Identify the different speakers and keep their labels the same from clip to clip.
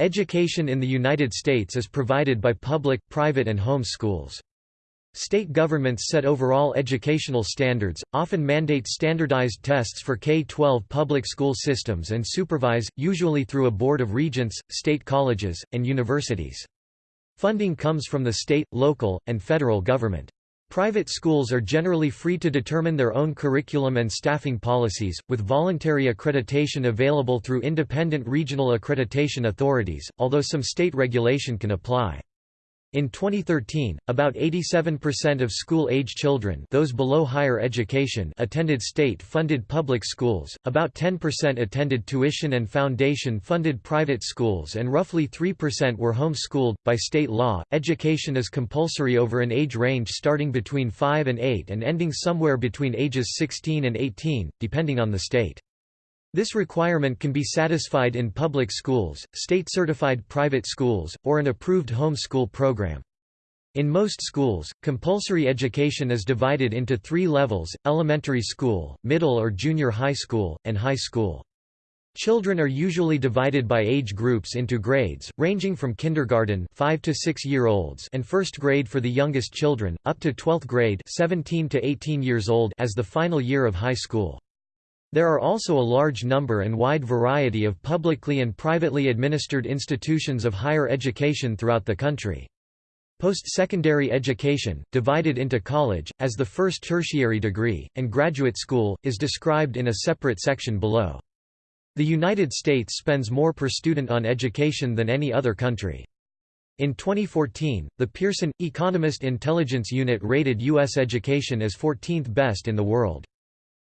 Speaker 1: Education in the United States is provided by public, private and home schools. State governments set overall educational standards, often mandate standardized tests for K-12 public school systems and supervise, usually through a board of regents, state colleges, and universities. Funding comes from the state, local, and federal government. Private schools are generally free to determine their own curriculum and staffing policies, with voluntary accreditation available through independent regional accreditation authorities, although some state regulation can apply. In 2013, about 87% of school-age children those below higher education attended state-funded public schools, about 10% attended tuition and foundation-funded private schools and roughly 3% were home-schooled. By state law, education is compulsory over an age range starting between 5 and 8 and ending somewhere between ages 16 and 18, depending on the state. This requirement can be satisfied in public schools, state-certified private schools, or an approved home school program. In most schools, compulsory education is divided into three levels, elementary school, middle or junior high school, and high school. Children are usually divided by age groups into grades, ranging from kindergarten 5 to 6 year olds and first grade for the youngest children, up to 12th grade 17 to 18 years old as the final year of high school. There are also a large number and wide variety of publicly and privately administered institutions of higher education throughout the country. Post-secondary education, divided into college, as the first tertiary degree, and graduate school, is described in a separate section below. The United States spends more per student on education than any other country. In 2014, the Pearson, Economist Intelligence Unit rated U.S. education as 14th best in the world.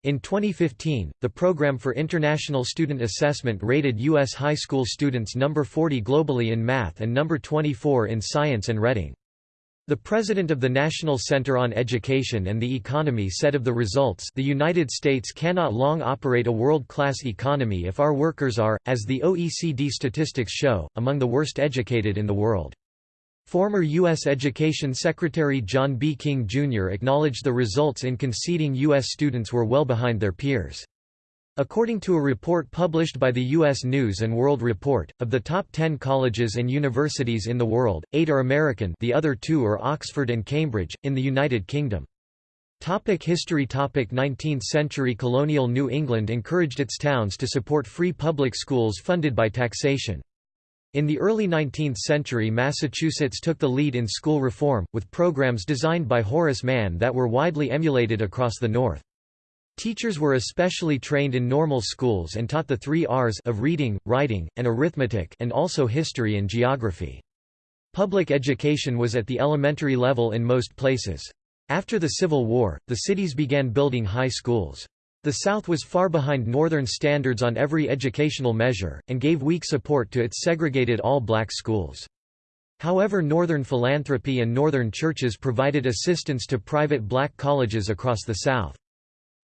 Speaker 1: In 2015, the Program for International Student Assessment rated U.S. high school students number 40 globally in math and number 24 in science and reading. The president of the National Center on Education and the Economy said of the results the United States cannot long operate a world-class economy if our workers are, as the OECD statistics show, among the worst educated in the world. Former U.S. Education Secretary John B. King, Jr. acknowledged the results in conceding U.S. students were well behind their peers. According to a report published by the U.S. News & World Report, of the top 10 colleges and universities in the world, eight are American the other two are Oxford and Cambridge, in the United Kingdom. Topic history Topic 19th century Colonial New England encouraged its towns to support free public schools funded by taxation. In the early 19th century Massachusetts took the lead in school reform, with programs designed by Horace Mann that were widely emulated across the North. Teachers were especially trained in normal schools and taught the three R's of reading, writing, and arithmetic and also history and geography. Public education was at the elementary level in most places. After the Civil War, the cities began building high schools. The South was far behind Northern standards on every educational measure, and gave weak support to its segregated all-black schools. However Northern philanthropy and Northern churches provided assistance to private black colleges across the South.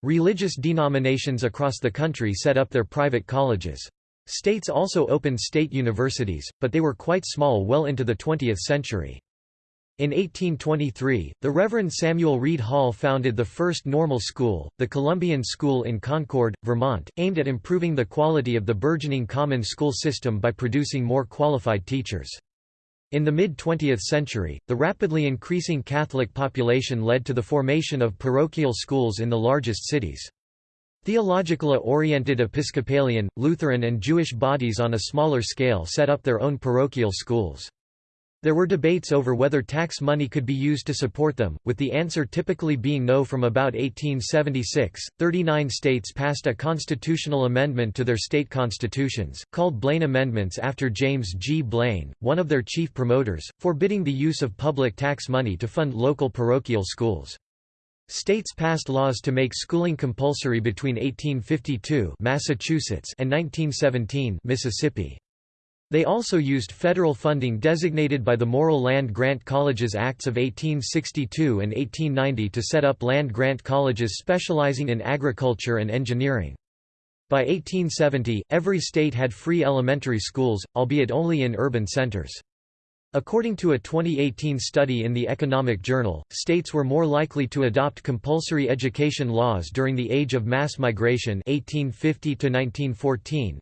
Speaker 1: Religious denominations across the country set up their private colleges. States also opened state universities, but they were quite small well into the 20th century. In 1823, the Reverend Samuel Reed Hall founded the first normal school, the Columbian School in Concord, Vermont, aimed at improving the quality of the burgeoning common school system by producing more qualified teachers. In the mid-20th century, the rapidly increasing Catholic population led to the formation of parochial schools in the largest cities. Theologically-oriented Episcopalian, Lutheran and Jewish bodies on a smaller scale set up their own parochial schools. There were debates over whether tax money could be used to support them, with the answer typically being no from about 1876. 39 states passed a constitutional amendment to their state constitutions, called Blaine Amendments after James G. Blaine, one of their chief promoters, forbidding the use of public tax money to fund local parochial schools. States passed laws to make schooling compulsory between 1852 Massachusetts and 1917 Mississippi. They also used federal funding designated by the Morrill Land Grant Colleges Acts of 1862 and 1890 to set up land grant colleges specializing in agriculture and engineering. By 1870, every state had free elementary schools, albeit only in urban centers. According to a 2018 study in the Economic Journal, states were more likely to adopt compulsory education laws during the age of mass migration 1850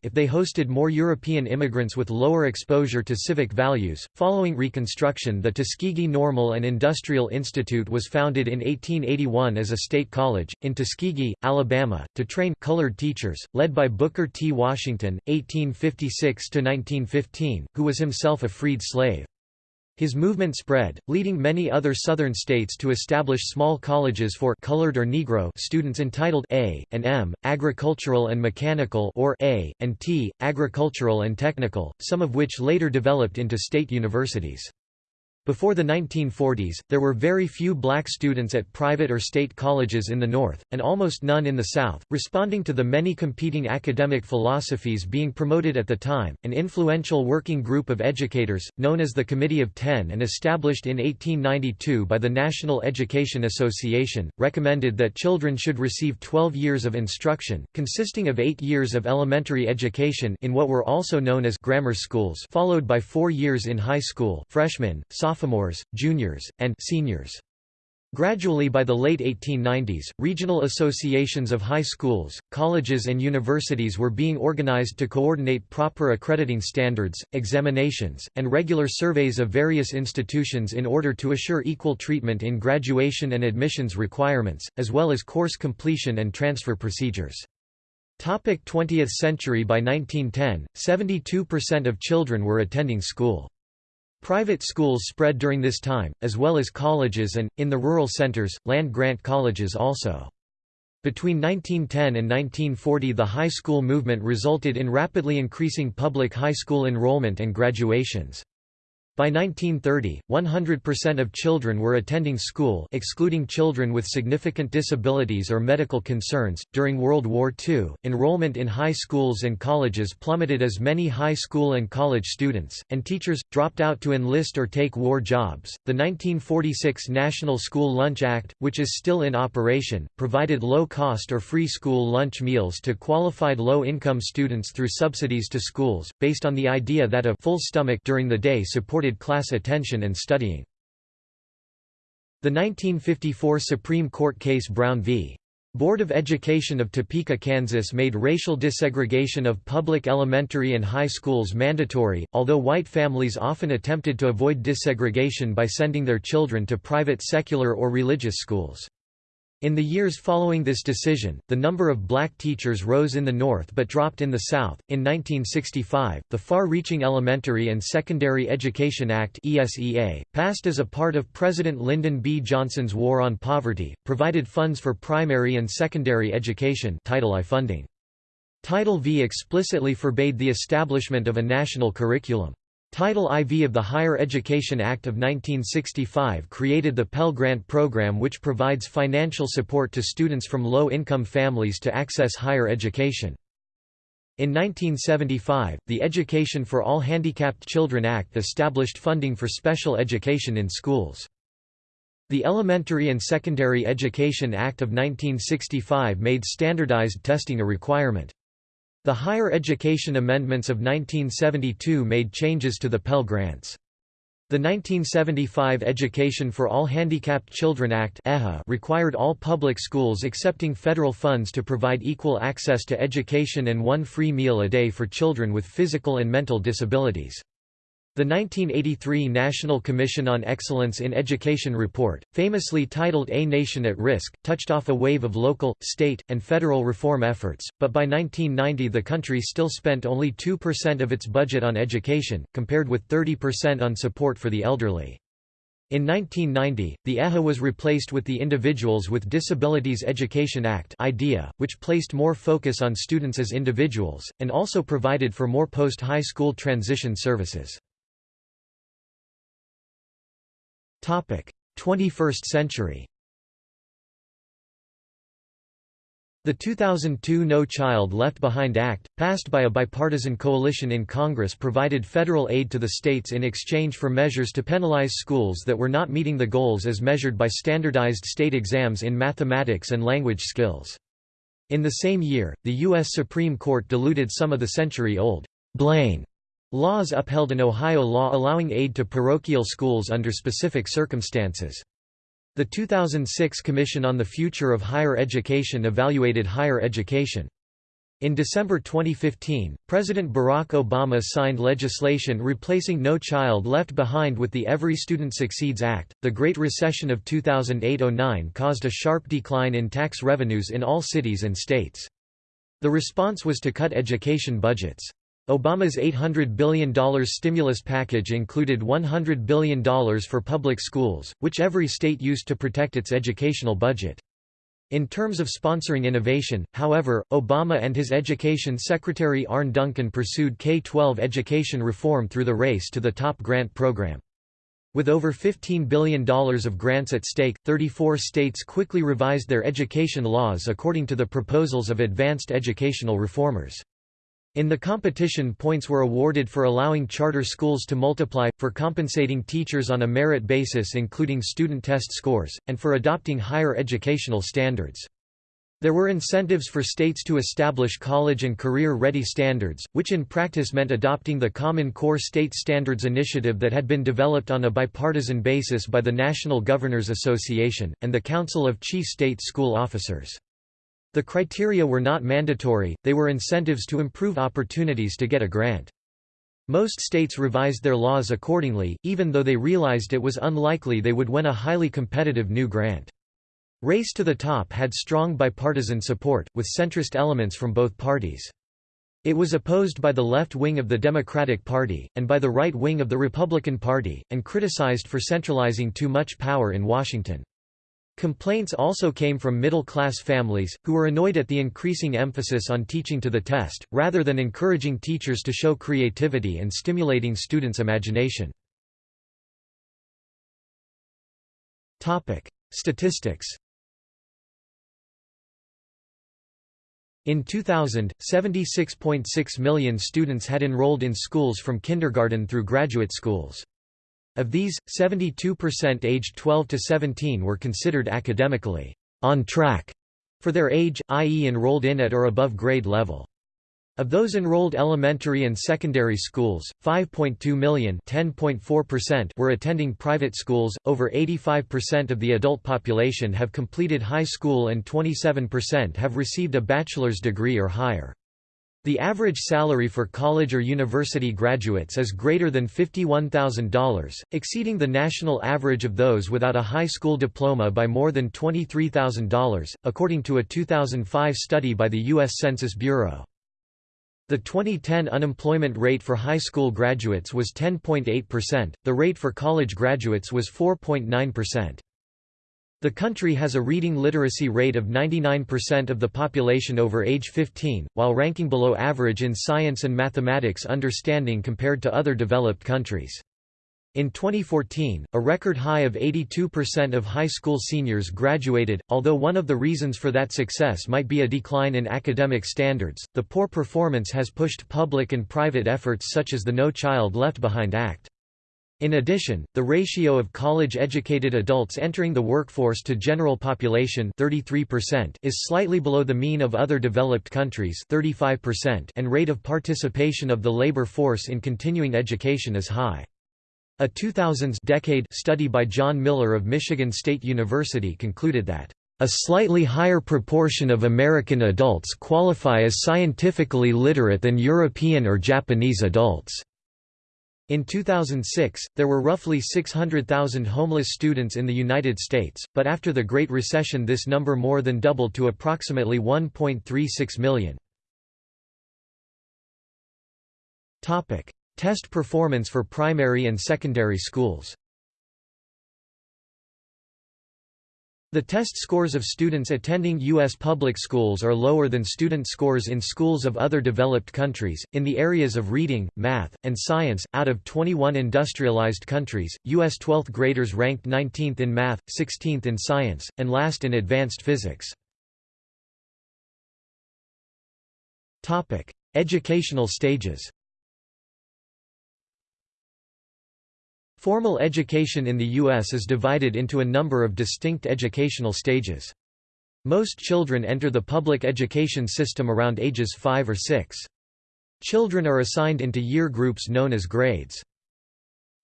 Speaker 1: if they hosted more European immigrants with lower exposure to civic values. Following Reconstruction, the Tuskegee Normal and Industrial Institute was founded in 1881 as a state college, in Tuskegee, Alabama, to train colored teachers, led by Booker T. Washington, 1856 1915, who was himself a freed slave. His movement spread, leading many other Southern states to establish small colleges for colored or Negro students entitled A and M, agricultural and mechanical or A and T, agricultural and technical, some of which later developed into state universities. Before the 1940s, there were very few black students at private or state colleges in the North, and almost none in the South. Responding to the many competing academic philosophies being promoted at the time, an influential working group of educators, known as the Committee of Ten and established in 1892 by the National Education Association, recommended that children should receive 12 years of instruction, consisting of eight years of elementary education in what were also known as grammar schools followed by four years in high school freshmen, sophomores sophomores, juniors, and seniors. Gradually by the late 1890s, regional associations of high schools, colleges and universities were being organized to coordinate proper accrediting standards, examinations, and regular surveys of various institutions in order to assure equal treatment in graduation and admissions requirements, as well as course completion and transfer procedures. 20th century By 1910, 72% of children were attending school. Private schools spread during this time, as well as colleges and, in the rural centers, land-grant colleges also. Between 1910 and 1940 the high school movement resulted in rapidly increasing public high school enrollment and graduations. By 1930, 100% of children were attending school, excluding children with significant disabilities or medical concerns. During World War II, enrollment in high schools and colleges plummeted as many high school and college students and teachers dropped out to enlist or take war jobs. The 1946 National School Lunch Act, which is still in operation, provided low-cost or free school lunch meals to qualified low-income students through subsidies to schools, based on the idea that a full stomach during the day supported class attention and studying. The 1954 Supreme Court case Brown v. Board of Education of Topeka, Kansas made racial desegregation of public elementary and high schools mandatory, although white families often attempted to avoid desegregation by sending their children to private secular or religious schools. In the years following this decision, the number of black teachers rose in the North but dropped in the South. In 1965, the Far Reaching Elementary and Secondary Education Act (ESEA), passed as a part of President Lyndon B. Johnson's War on Poverty, provided funds for primary and secondary education Title I funding. Title V explicitly forbade the establishment of a national curriculum. Title IV of the Higher Education Act of 1965 created the Pell Grant program which provides financial support to students from low-income families to access higher education. In 1975, the Education for All Handicapped Children Act established funding for special education in schools. The Elementary and Secondary Education Act of 1965 made standardized testing a requirement. The Higher Education Amendments of 1972 made changes to the Pell Grants. The 1975 Education for All Handicapped Children Act required all public schools accepting federal funds to provide equal access to education and one free meal a day for children with physical and mental disabilities. The 1983 National Commission on Excellence in Education report, famously titled A Nation at Risk, touched off a wave of local, state, and federal reform efforts, but by 1990 the country still spent only 2% of its budget on education, compared with 30% on support for the elderly. In 1990, the EHA was replaced with the Individuals with Disabilities Education Act IDEA, which placed more focus on students as individuals, and also provided for more post-high school transition services. 21st century The 2002 No Child Left Behind Act, passed by a bipartisan coalition in Congress provided federal aid to the states in exchange for measures to penalize schools that were not meeting the goals as measured by standardized state exams in mathematics and language skills. In the same year, the U.S. Supreme Court diluted some of the century-old Blaine Laws upheld an Ohio law allowing aid to parochial schools under specific circumstances. The 2006 Commission on the Future of Higher Education evaluated higher education. In December 2015, President Barack Obama signed legislation replacing No Child Left Behind with the Every Student Succeeds Act. The Great Recession of 2008 09 caused a sharp decline in tax revenues in all cities and states. The response was to cut education budgets. Obama's $800 billion stimulus package included $100 billion for public schools, which every state used to protect its educational budget. In terms of sponsoring innovation, however, Obama and his Education Secretary Arne Duncan pursued K-12 education reform through the Race to the Top grant program. With over $15 billion of grants at stake, 34 states quickly revised their education laws according to the proposals of advanced educational reformers. In the competition points were awarded for allowing charter schools to multiply, for compensating teachers on a merit basis including student test scores, and for adopting higher educational standards. There were incentives for states to establish college and career-ready standards, which in practice meant adopting the Common Core State Standards Initiative that had been developed on a bipartisan basis by the National Governors Association, and the Council of Chief State School Officers. The criteria were not mandatory, they were incentives to improve opportunities to get a grant. Most states revised their laws accordingly, even though they realized it was unlikely they would win a highly competitive new grant. Race to the Top had strong bipartisan support, with centrist elements from both parties. It was opposed by the left wing of the Democratic Party, and by the right wing of the Republican Party, and criticized for centralizing too much power in Washington. Complaints also came from middle-class families, who were annoyed at the increasing emphasis on teaching to the test, rather than encouraging teachers to show creativity and stimulating students' imagination. Statistics In 2000, 76.6 million students had enrolled in schools from kindergarten through graduate schools. Of these, 72% aged 12 to 17 were considered academically on track for their age, i.e. enrolled in at or above grade level. Of those enrolled elementary and secondary schools, 5.2 million were attending private schools, over 85% of the adult population have completed high school and 27% have received a bachelor's degree or higher. The average salary for college or university graduates is greater than $51,000, exceeding the national average of those without a high school diploma by more than $23,000, according to a 2005 study by the U.S. Census Bureau. The 2010 unemployment rate for high school graduates was 10.8%, the rate for college graduates was 4.9%. The country has a reading literacy rate of 99% of the population over age 15, while ranking below average in science and mathematics understanding compared to other developed countries. In 2014, a record high of 82% of high school seniors graduated. Although one of the reasons for that success might be a decline in academic standards, the poor performance has pushed public and private efforts such as the No Child Left Behind Act. In addition, the ratio of college-educated adults entering the workforce to general population 33% is slightly below the mean of other developed countries 35% and rate of participation of the labor force in continuing education is high. A 2000s decade study by John Miller of Michigan State University concluded that a slightly higher proportion of American adults qualify as scientifically literate than European or Japanese adults. In 2006, there were roughly 600,000 homeless students in the United States, but after the Great Recession this number more than doubled to approximately 1.36 million. Test performance for primary and secondary schools The test scores of students attending U.S. public schools are lower than student scores in schools of other developed countries. In the areas of reading, math, and science, out of 21 industrialized countries, U.S. 12th graders ranked 19th in math, 16th in science, and last in advanced physics. Topic: Educational stages Formal education in the U.S. is divided into a number of distinct educational stages. Most children enter the public education system around ages 5 or 6. Children are assigned into year groups known as grades.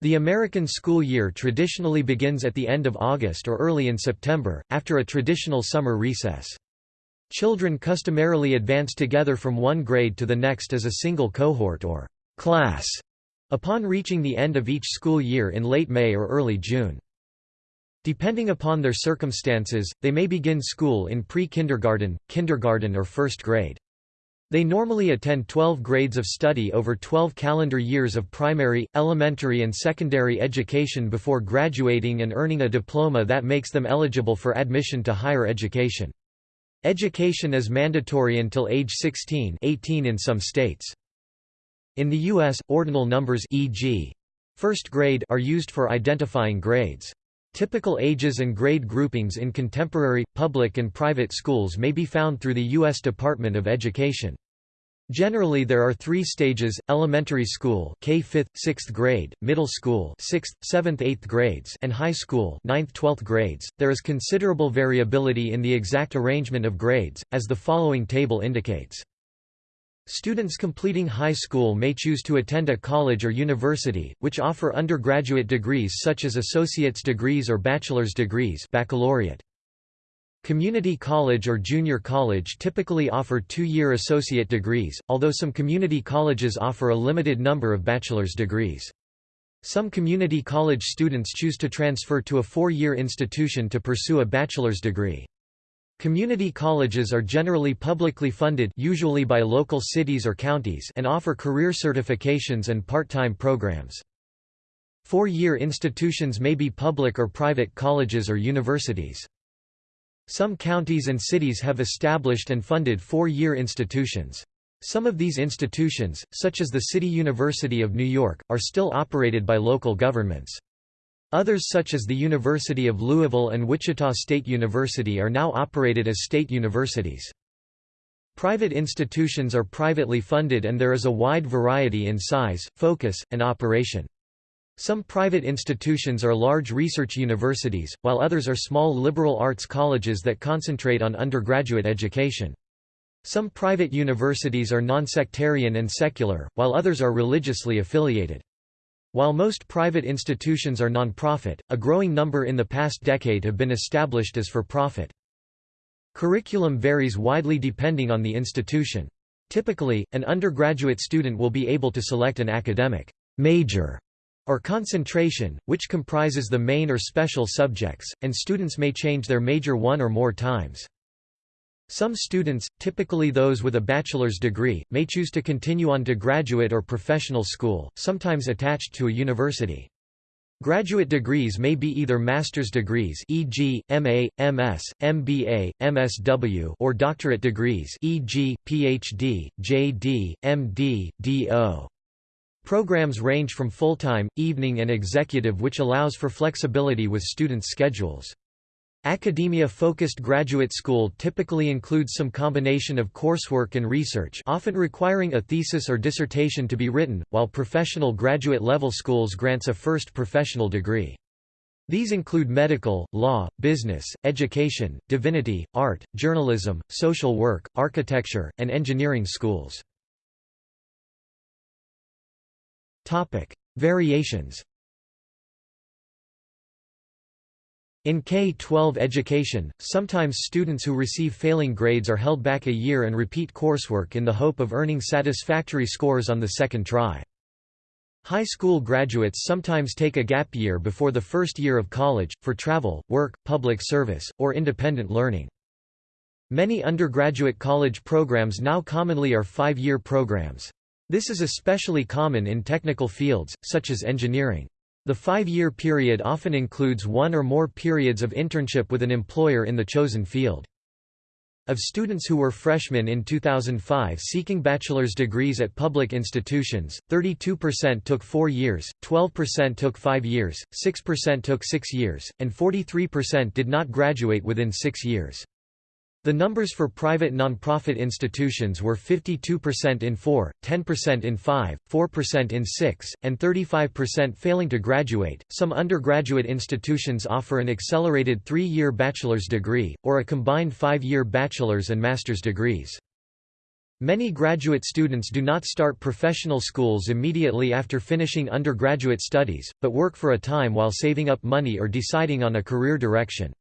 Speaker 1: The American school year traditionally begins at the end of August or early in September, after a traditional summer recess. Children customarily advance together from one grade to the next as a single cohort or class, upon reaching the end of each school year in late May or early June. Depending upon their circumstances, they may begin school in pre-kindergarten, kindergarten or first grade. They normally attend 12 grades of study over 12 calendar years of primary, elementary and secondary education before graduating and earning a diploma that makes them eligible for admission to higher education. Education is mandatory until age 16 18 in some states. In the U.S., ordinal numbers e.g. first grade are used for identifying grades. Typical ages and grade groupings in contemporary, public and private schools may be found through the U.S. Department of Education. Generally there are three stages, elementary school K 5th, 6th grade, middle school 6th, 7th 8th grades and high school 9th 12th grades. There is considerable variability in the exact arrangement of grades, as the following table indicates. Students completing high school may choose to attend a college or university, which offer undergraduate degrees such as associate's degrees or bachelor's degrees baccalaureate. Community college or junior college typically offer two-year associate degrees, although some community colleges offer a limited number of bachelor's degrees. Some community college students choose to transfer to a four-year institution to pursue a bachelor's degree. Community colleges are generally publicly funded usually by local cities or counties and offer career certifications and part-time programs. Four-year institutions may be public or private colleges or universities. Some counties and cities have established and funded four-year institutions. Some of these institutions, such as the City University of New York, are still operated by local governments. Others such as the University of Louisville and Wichita State University are now operated as state universities. Private institutions are privately funded and there is a wide variety in size, focus, and operation. Some private institutions are large research universities, while others are small liberal arts colleges that concentrate on undergraduate education. Some private universities are non-sectarian and secular, while others are religiously affiliated. While most private institutions are non-profit, a growing number in the past decade have been established as for-profit. Curriculum varies widely depending on the institution. Typically, an undergraduate student will be able to select an academic major or concentration, which comprises the main or special subjects, and students may change their major one or more times. Some students, typically those with a bachelor's degree, may choose to continue on to graduate or professional school, sometimes attached to a university. Graduate degrees may be either master's degrees e.g., MA, MS, MBA, MSW or doctorate degrees e.g., PhD, JD, MD, DO. Programs range from full-time, evening and executive which allows for flexibility with students' schedules. Academia-focused graduate school typically includes some combination of coursework and research often requiring a thesis or dissertation to be written, while professional graduate-level schools grants a first professional degree. These include medical, law, business, education, divinity, art, journalism, social work, architecture, and engineering schools. Variations In K-12 education, sometimes students who receive failing grades are held back a year and repeat coursework in the hope of earning satisfactory scores on the second try. High school graduates sometimes take a gap year before the first year of college, for travel, work, public service, or independent learning. Many undergraduate college programs now commonly are five-year programs. This is especially common in technical fields, such as engineering. The five-year period often includes one or more periods of internship with an employer in the chosen field. Of students who were freshmen in 2005 seeking bachelor's degrees at public institutions, 32% took four years, 12% took five years, 6% took six years, and 43% did not graduate within six years. The numbers for private nonprofit institutions were 52% in 4, 10% in 5, 4% in 6, and 35% failing to graduate. Some undergraduate institutions offer an accelerated three year bachelor's degree, or a combined five year bachelor's and master's degrees. Many graduate students do not start professional schools immediately after finishing undergraduate studies, but work for a time while saving up money or deciding on a career direction.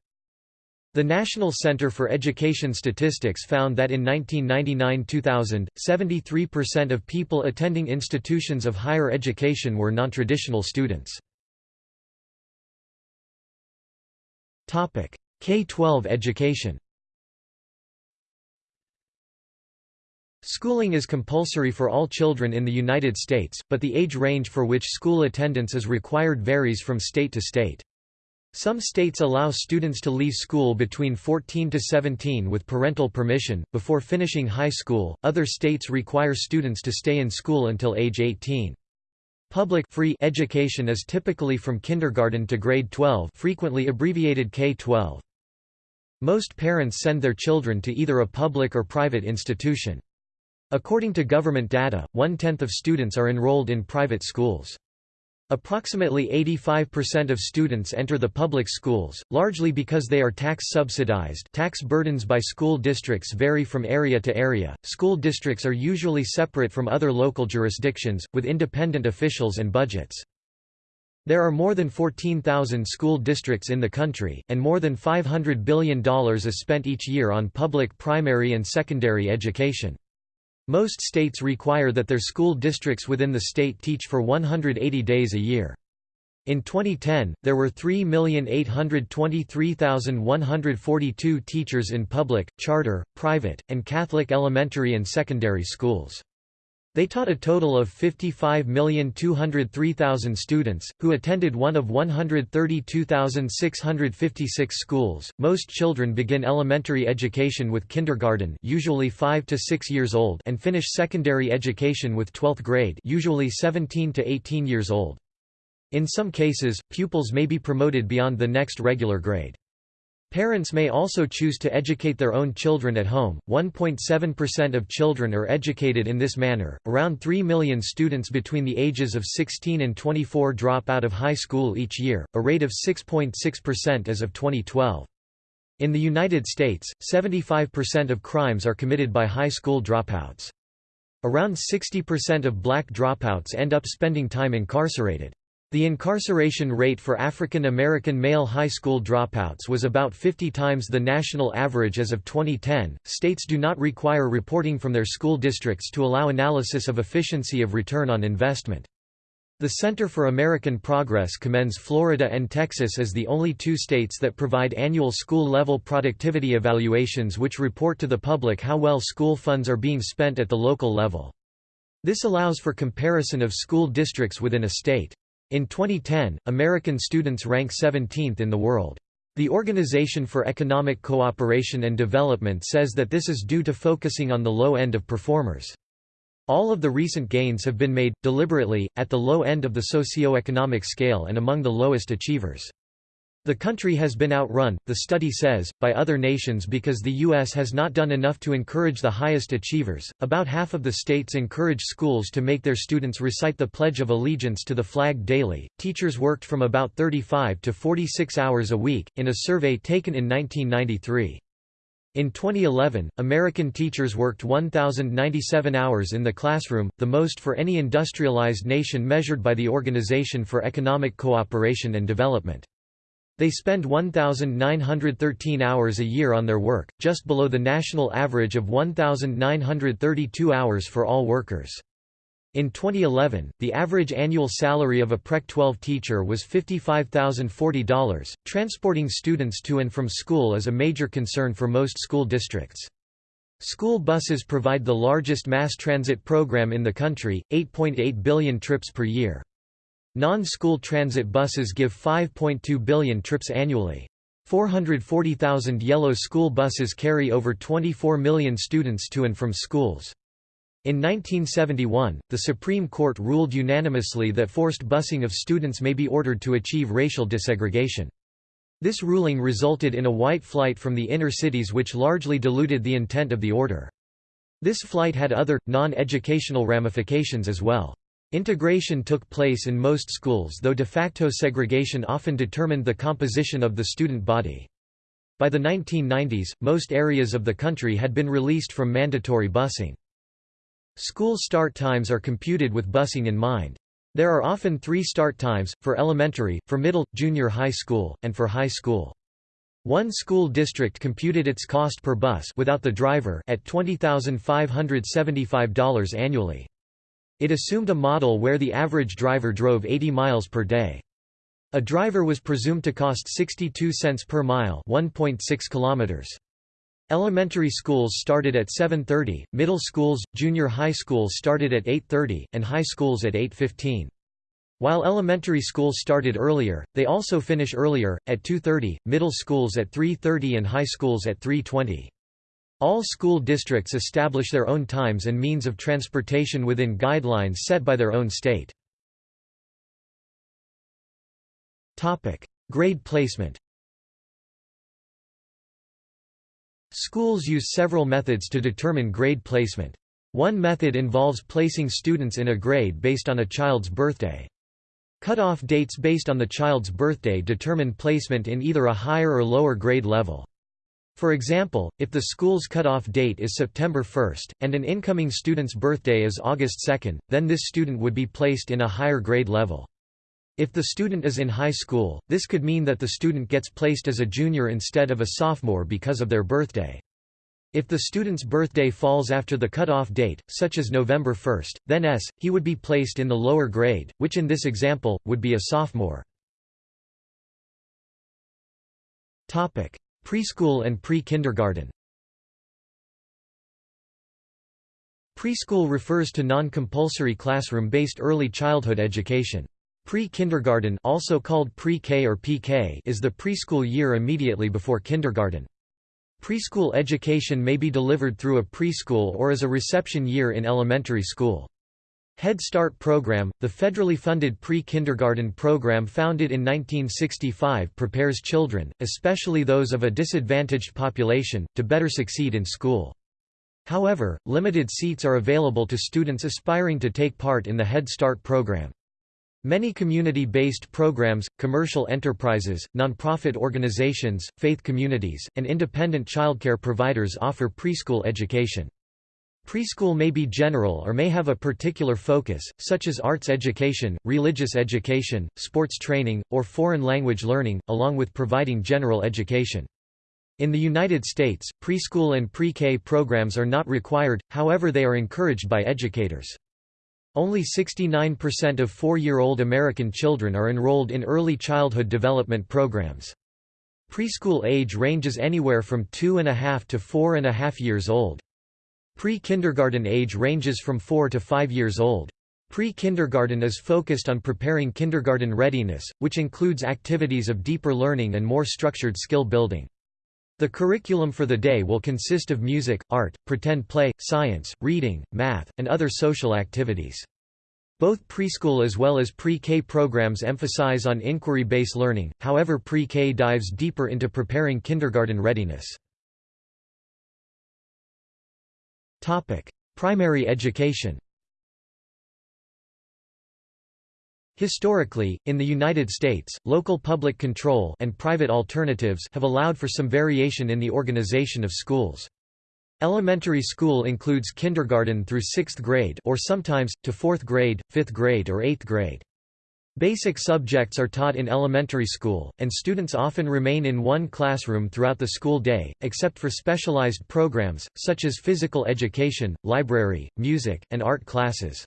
Speaker 1: The National Center for Education Statistics found that in 1999–2000, 73% of people attending institutions of higher education were nontraditional students. K-12 education Schooling is compulsory for all children in the United States, but the age range for which school attendance is required varies from state to state. Some states allow students to leave school between 14 to 17 with parental permission, before finishing high school, other states require students to stay in school until age 18. Public free education is typically from kindergarten to grade 12 frequently abbreviated K-12. Most parents send their children to either a public or private institution. According to government data, one-tenth of students are enrolled in private schools. Approximately 85% of students enter the public schools, largely because they are tax subsidized. Tax burdens by school districts vary from area to area. School districts are usually separate from other local jurisdictions, with independent officials and budgets. There are more than 14,000 school districts in the country, and more than $500 billion is spent each year on public primary and secondary education. Most states require that their school districts within the state teach for 180 days a year. In 2010, there were 3,823,142 teachers in public, charter, private, and Catholic elementary and secondary schools. They taught a total of 55,203,000 students, who attended one of 132,656 schools. Most children begin elementary education with kindergarten, usually 5 to 6 years old, and finish secondary education with 12th grade, usually 17 to 18 years old. In some cases, pupils may be promoted beyond the next regular grade. Parents may also choose to educate their own children at home. 1.7% of children are educated in this manner. Around 3 million students between the ages of 16 and 24 drop out of high school each year, a rate of 6.6% as of 2012. In the United States, 75% of crimes are committed by high school dropouts. Around 60% of black dropouts end up spending time incarcerated. The incarceration rate for African American male high school dropouts was about 50 times the national average as of 2010. States do not require reporting from their school districts to allow analysis of efficiency of return on investment. The Center for American Progress commends Florida and Texas as the only two states that provide annual school-level productivity evaluations which report to the public how well school funds are being spent at the local level. This allows for comparison of school districts within a state. In 2010, American students rank 17th in the world. The Organization for Economic Cooperation and Development says that this is due to focusing on the low end of performers. All of the recent gains have been made, deliberately, at the low end of the socio-economic scale and among the lowest achievers. The country has been outrun, the study says, by other nations because the U.S. has not done enough to encourage the highest achievers. About half of the states encourage schools to make their students recite the Pledge of Allegiance to the flag daily. Teachers worked from about 35 to 46 hours a week, in a survey taken in 1993. In 2011, American teachers worked 1,097 hours in the classroom, the most for any industrialized nation measured by the Organization for Economic Cooperation and Development. They spend 1,913 hours a year on their work, just below the national average of 1,932 hours for all workers. In 2011, the average annual salary of a PreK 12 teacher was $55,040. Transporting students to and from school is a major concern for most school districts. School buses provide the largest mass transit program in the country, 8.8 billion trips per year. Non-school transit buses give 5.2 billion trips annually. 440,000 yellow school buses carry over 24 million students to and from schools. In 1971, the Supreme Court ruled unanimously that forced busing of students may be ordered to achieve racial desegregation. This ruling resulted in a white flight from the inner cities which largely diluted the intent of the order. This flight had other, non-educational ramifications as well. Integration took place in most schools though de facto segregation often determined the composition of the student body. By the 1990s, most areas of the country had been released from mandatory busing. School start times are computed with busing in mind. There are often three start times, for elementary, for middle, junior high school, and for high school. One school district computed its cost per bus without the driver at $20,575 annually. It assumed a model where the average driver drove 80 miles per day. A driver was presumed to cost 62 cents per mile 1.6 kilometers. Elementary schools started at 7.30, middle schools, junior high schools started at 8.30, and high schools at 8.15. While elementary schools started earlier, they also finish earlier, at 2.30, middle schools at 3.30 and high schools at 3.20. All school districts establish their own times and means of transportation within guidelines set by their own state. Grade placement Schools use several methods to determine grade placement. One method involves placing students in a grade based on a child's birthday. Cut-off dates based on the child's birthday determine placement in either a higher or lower grade level. For example, if the school's cut-off date is September 1, and an incoming student's birthday is August 2, then this student would be placed in a higher grade level. If the student is in high school, this could mean that the student gets placed as a junior instead of a sophomore because of their birthday. If the student's birthday falls after the cutoff date, such as November 1, then S, he would be placed in the lower grade, which in this example, would be a sophomore. Preschool and pre-kindergarten Preschool refers to non-compulsory classroom-based early childhood education. Pre-kindergarten also called pre-K or PK is the preschool year immediately before kindergarten. Preschool education may be delivered through a preschool or as a reception year in elementary school. Head Start program, the federally funded pre-kindergarten program founded in 1965 prepares children, especially those of a disadvantaged population, to better succeed in school. However, limited seats are available to students aspiring to take part in the Head Start program. Many community-based programs, commercial enterprises, nonprofit organizations, faith communities, and independent childcare providers offer preschool education. Preschool may be general or may have a particular focus, such as arts education, religious education, sports training, or foreign language learning, along with providing general education. In the United States, preschool and pre-K programs are not required, however they are encouraged by educators. Only 69% of four-year-old American children are enrolled in early childhood development programs. Preschool age ranges anywhere from two and a half to four and a half years old. Pre-kindergarten age ranges from four to five years old. Pre-kindergarten is focused on preparing kindergarten readiness, which includes activities of deeper learning and more structured skill building. The curriculum for the day will consist of music, art, pretend play, science, reading, math, and other social activities. Both preschool as well as pre-K programs emphasize on inquiry-based learning, however pre-K dives deeper into preparing kindergarten readiness. Primary education Historically, in the United States, local public control and private alternatives have allowed for some variation in the organization of schools. Elementary school includes kindergarten through 6th grade or sometimes, to 4th grade, 5th grade or 8th grade. Basic subjects are taught in elementary school, and students often remain in one classroom throughout the school day, except for specialized programs, such as physical education, library, music, and art classes.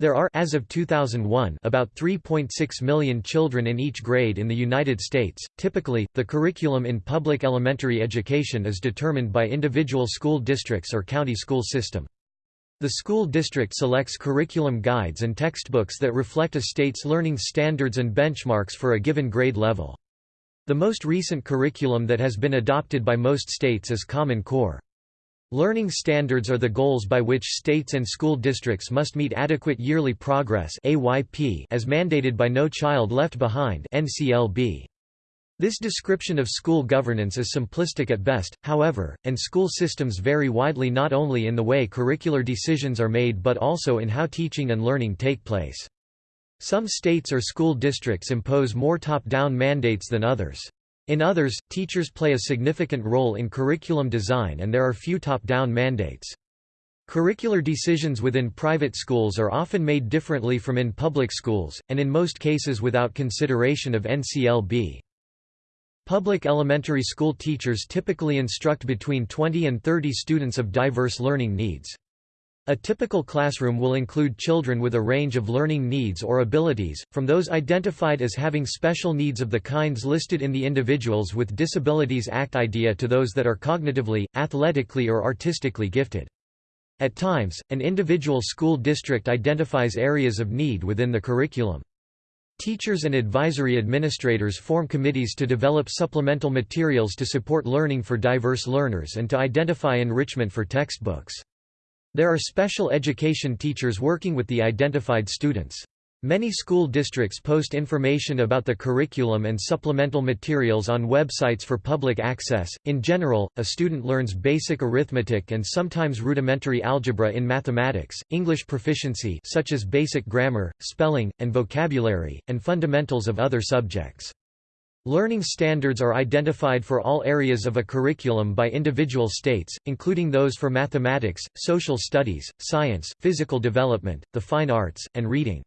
Speaker 1: There are as of 2001 about 3.6 million children in each grade in the United States. Typically, the curriculum in public elementary education is determined by individual school districts or county school system. The school district selects curriculum guides and textbooks that reflect a state's learning standards and benchmarks for a given grade level. The most recent curriculum that has been adopted by most states is Common Core. Learning standards are the goals by which states and school districts must meet adequate yearly progress as mandated by No Child Left Behind This description of school governance is simplistic at best, however, and school systems vary widely not only in the way curricular decisions are made but also in how teaching and learning take place. Some states or school districts impose more top-down mandates than others. In others, teachers play a significant role in curriculum design and there are few top-down mandates. Curricular decisions within private schools are often made differently from in public schools, and in most cases without consideration of NCLB. Public elementary school teachers typically instruct between 20 and 30 students of diverse learning needs. A typical classroom will include children with a range of learning needs or abilities, from those identified as having special needs of the kinds listed in the Individuals with Disabilities Act IDEA to those that are cognitively, athletically or artistically gifted. At times, an individual school district identifies areas of need within the curriculum. Teachers and advisory administrators form committees to develop supplemental materials to support learning for diverse learners and to identify enrichment for textbooks. There are special education teachers working with the identified students. Many school districts post information about the curriculum and supplemental materials on websites for public access. In general, a student learns basic arithmetic and sometimes rudimentary algebra in mathematics, English proficiency such as basic grammar, spelling, and vocabulary, and fundamentals of other subjects. Learning standards are identified for all areas of a curriculum by individual states, including those for mathematics, social studies, science, physical development, the fine arts, and reading.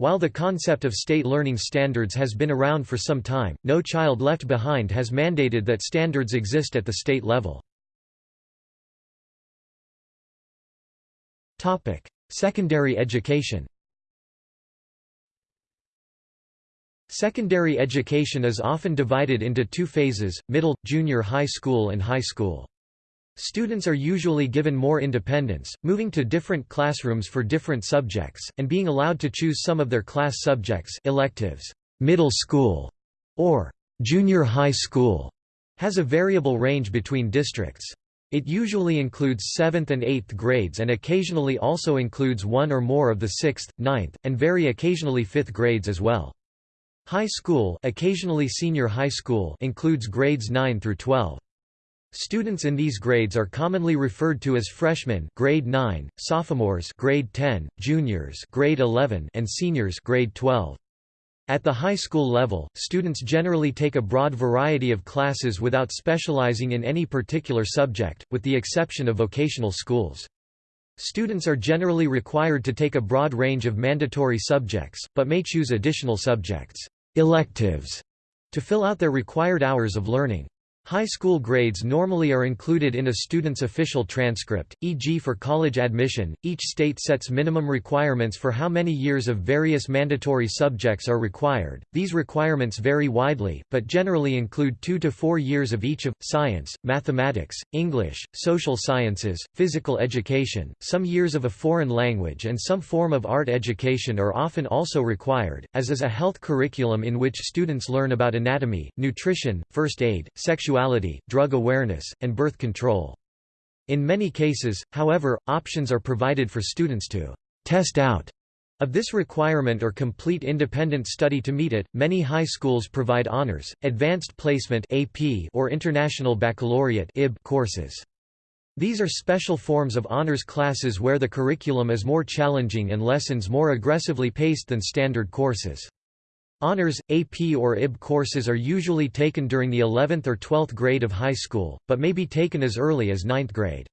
Speaker 1: While the concept of state learning standards has been around for some time, No Child Left Behind has mandated that standards exist at the state level. Secondary education Secondary education is often divided into two phases, middle, junior high school and high school. Students are usually given more independence, moving to different classrooms for different subjects, and being allowed to choose some of their class subjects electives. Middle school, or junior high school, has a variable range between districts. It usually includes 7th and 8th grades and occasionally also includes one or more of the 6th, 9th, and very occasionally 5th grades as well. High school, occasionally senior high school includes grades 9 through 12. Students in these grades are commonly referred to as freshmen grade 9, sophomores grade 10, juniors grade 11 and seniors grade 12. At the high school level, students generally take a broad variety of classes without specializing in any particular subject, with the exception of vocational schools. Students are generally required to take a broad range of mandatory subjects, but may choose additional subjects electives, to fill out their required hours of learning. High school grades normally are included in a student's official transcript, e.g. for college admission, each state sets minimum requirements for how many years of various mandatory subjects are required. These requirements vary widely, but generally include two to four years of each of, science, mathematics, English, social sciences, physical education, some years of a foreign language and some form of art education are often also required, as is a health curriculum in which students learn about anatomy, nutrition, first aid, sexuality sexuality, drug awareness, and birth control. In many cases, however, options are provided for students to test out of this requirement or complete independent study to meet it, many high schools provide honors, advanced placement (AP) or international baccalaureate (IB) courses. These are special forms of honors classes where the curriculum is more challenging and lessons more aggressively paced than standard courses. Honors, AP or IB courses are usually taken during the 11th or 12th grade of high school, but may be taken as early as 9th grade.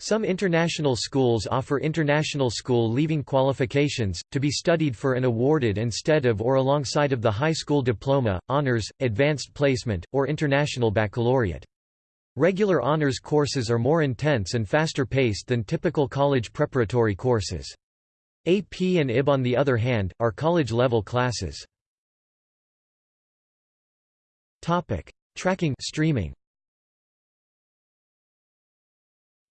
Speaker 1: Some international schools offer international school leaving qualifications, to be studied for and awarded instead of or alongside of the high school diploma, honors, advanced placement, or international baccalaureate. Regular honors courses are more intense and faster paced than typical college preparatory courses. AP and IB on the other hand, are college-level classes. Topic: Tracking streaming.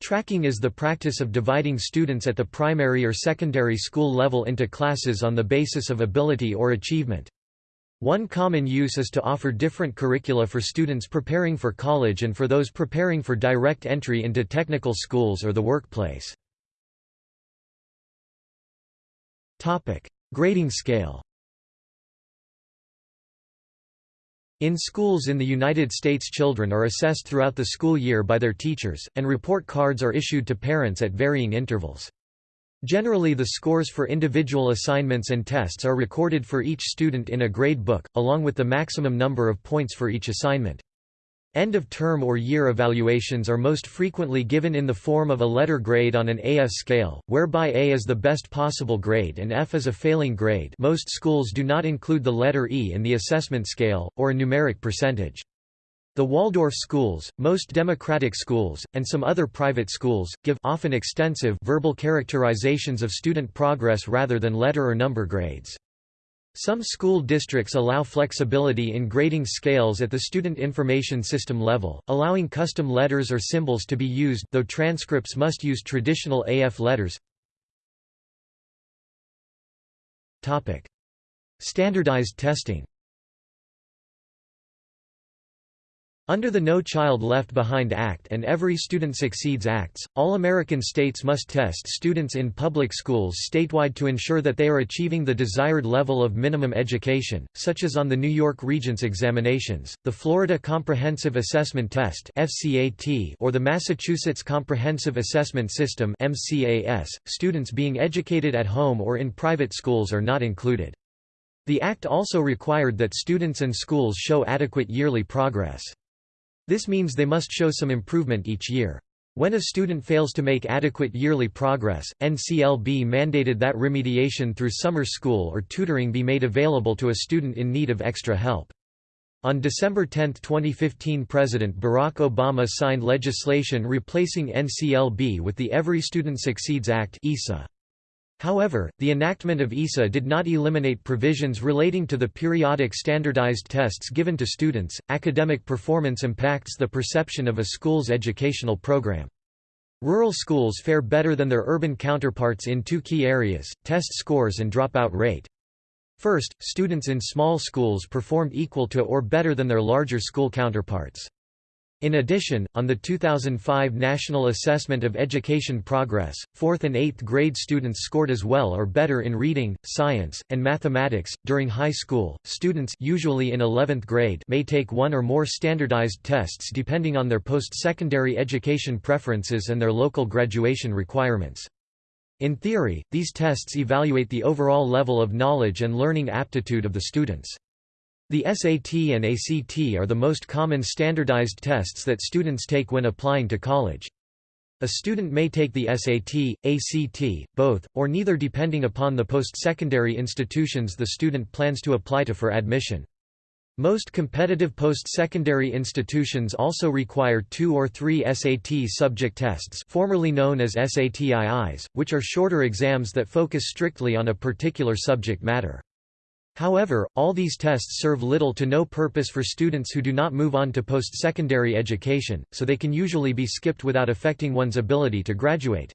Speaker 1: Tracking is the practice of dividing students at the primary or secondary school level into classes on the basis of ability or achievement. One common use is to offer different curricula for students preparing for college and for those preparing for direct entry into technical schools or the workplace. Grading scale In schools in the United States children are assessed throughout the school year by their teachers, and report cards are issued to parents at varying intervals. Generally the scores for individual assignments and tests are recorded for each student in a grade book, along with the maximum number of points for each assignment. End-of-term or year evaluations are most frequently given in the form of a letter grade on an AF scale, whereby A is the best possible grade and F is a failing grade most schools do not include the letter E in the assessment scale, or a numeric percentage. The Waldorf schools, most democratic schools, and some other private schools, give often extensive verbal characterizations of student progress rather than letter or number grades. Some school districts allow flexibility in grading scales at the student information system level, allowing custom letters or symbols to be used though transcripts must use traditional AF letters. Standardized testing Under the No Child Left Behind Act and Every Student Succeeds Acts, all American states must test students in public schools statewide to ensure that they are achieving the desired level of minimum education, such as on the New York Regents examinations, the Florida Comprehensive Assessment Test or the Massachusetts Comprehensive Assessment System (MCAS). Students being educated at home or in private schools are not included. The Act also required that students and schools show adequate yearly progress. This means they must show some improvement each year. When a student fails to make adequate yearly progress, NCLB mandated that remediation through summer school or tutoring be made available to a student in need of extra help. On December 10, 2015 President Barack Obama signed legislation replacing NCLB with the Every Student Succeeds Act ESA. However, the enactment of ESA did not eliminate provisions relating to the periodic standardized tests given to students. Academic performance impacts the perception of a school's educational program. Rural schools fare better than their urban counterparts in two key areas, test scores and dropout rate. First, students in small schools performed equal to or better than their larger school counterparts. In addition, on the 2005 National Assessment of Education Progress, 4th and 8th grade students scored as well or better in reading, science, and mathematics. During high school, students usually in 11th grade may take one or more standardized tests depending on their post-secondary education preferences and their local graduation requirements. In theory, these tests evaluate the overall level of knowledge and learning aptitude of the students. The SAT and ACT are the most common standardized tests that students take when applying to college. A student may take the SAT, ACT, both, or neither depending upon the post-secondary institutions the student plans to apply to for admission. Most competitive post-secondary institutions also require two or three SAT subject tests formerly known as SATIIs, which are shorter exams that focus strictly on a particular subject matter. However, all these tests serve little to no purpose for students who do not move on to post-secondary education, so they can usually be skipped without affecting one's ability to graduate.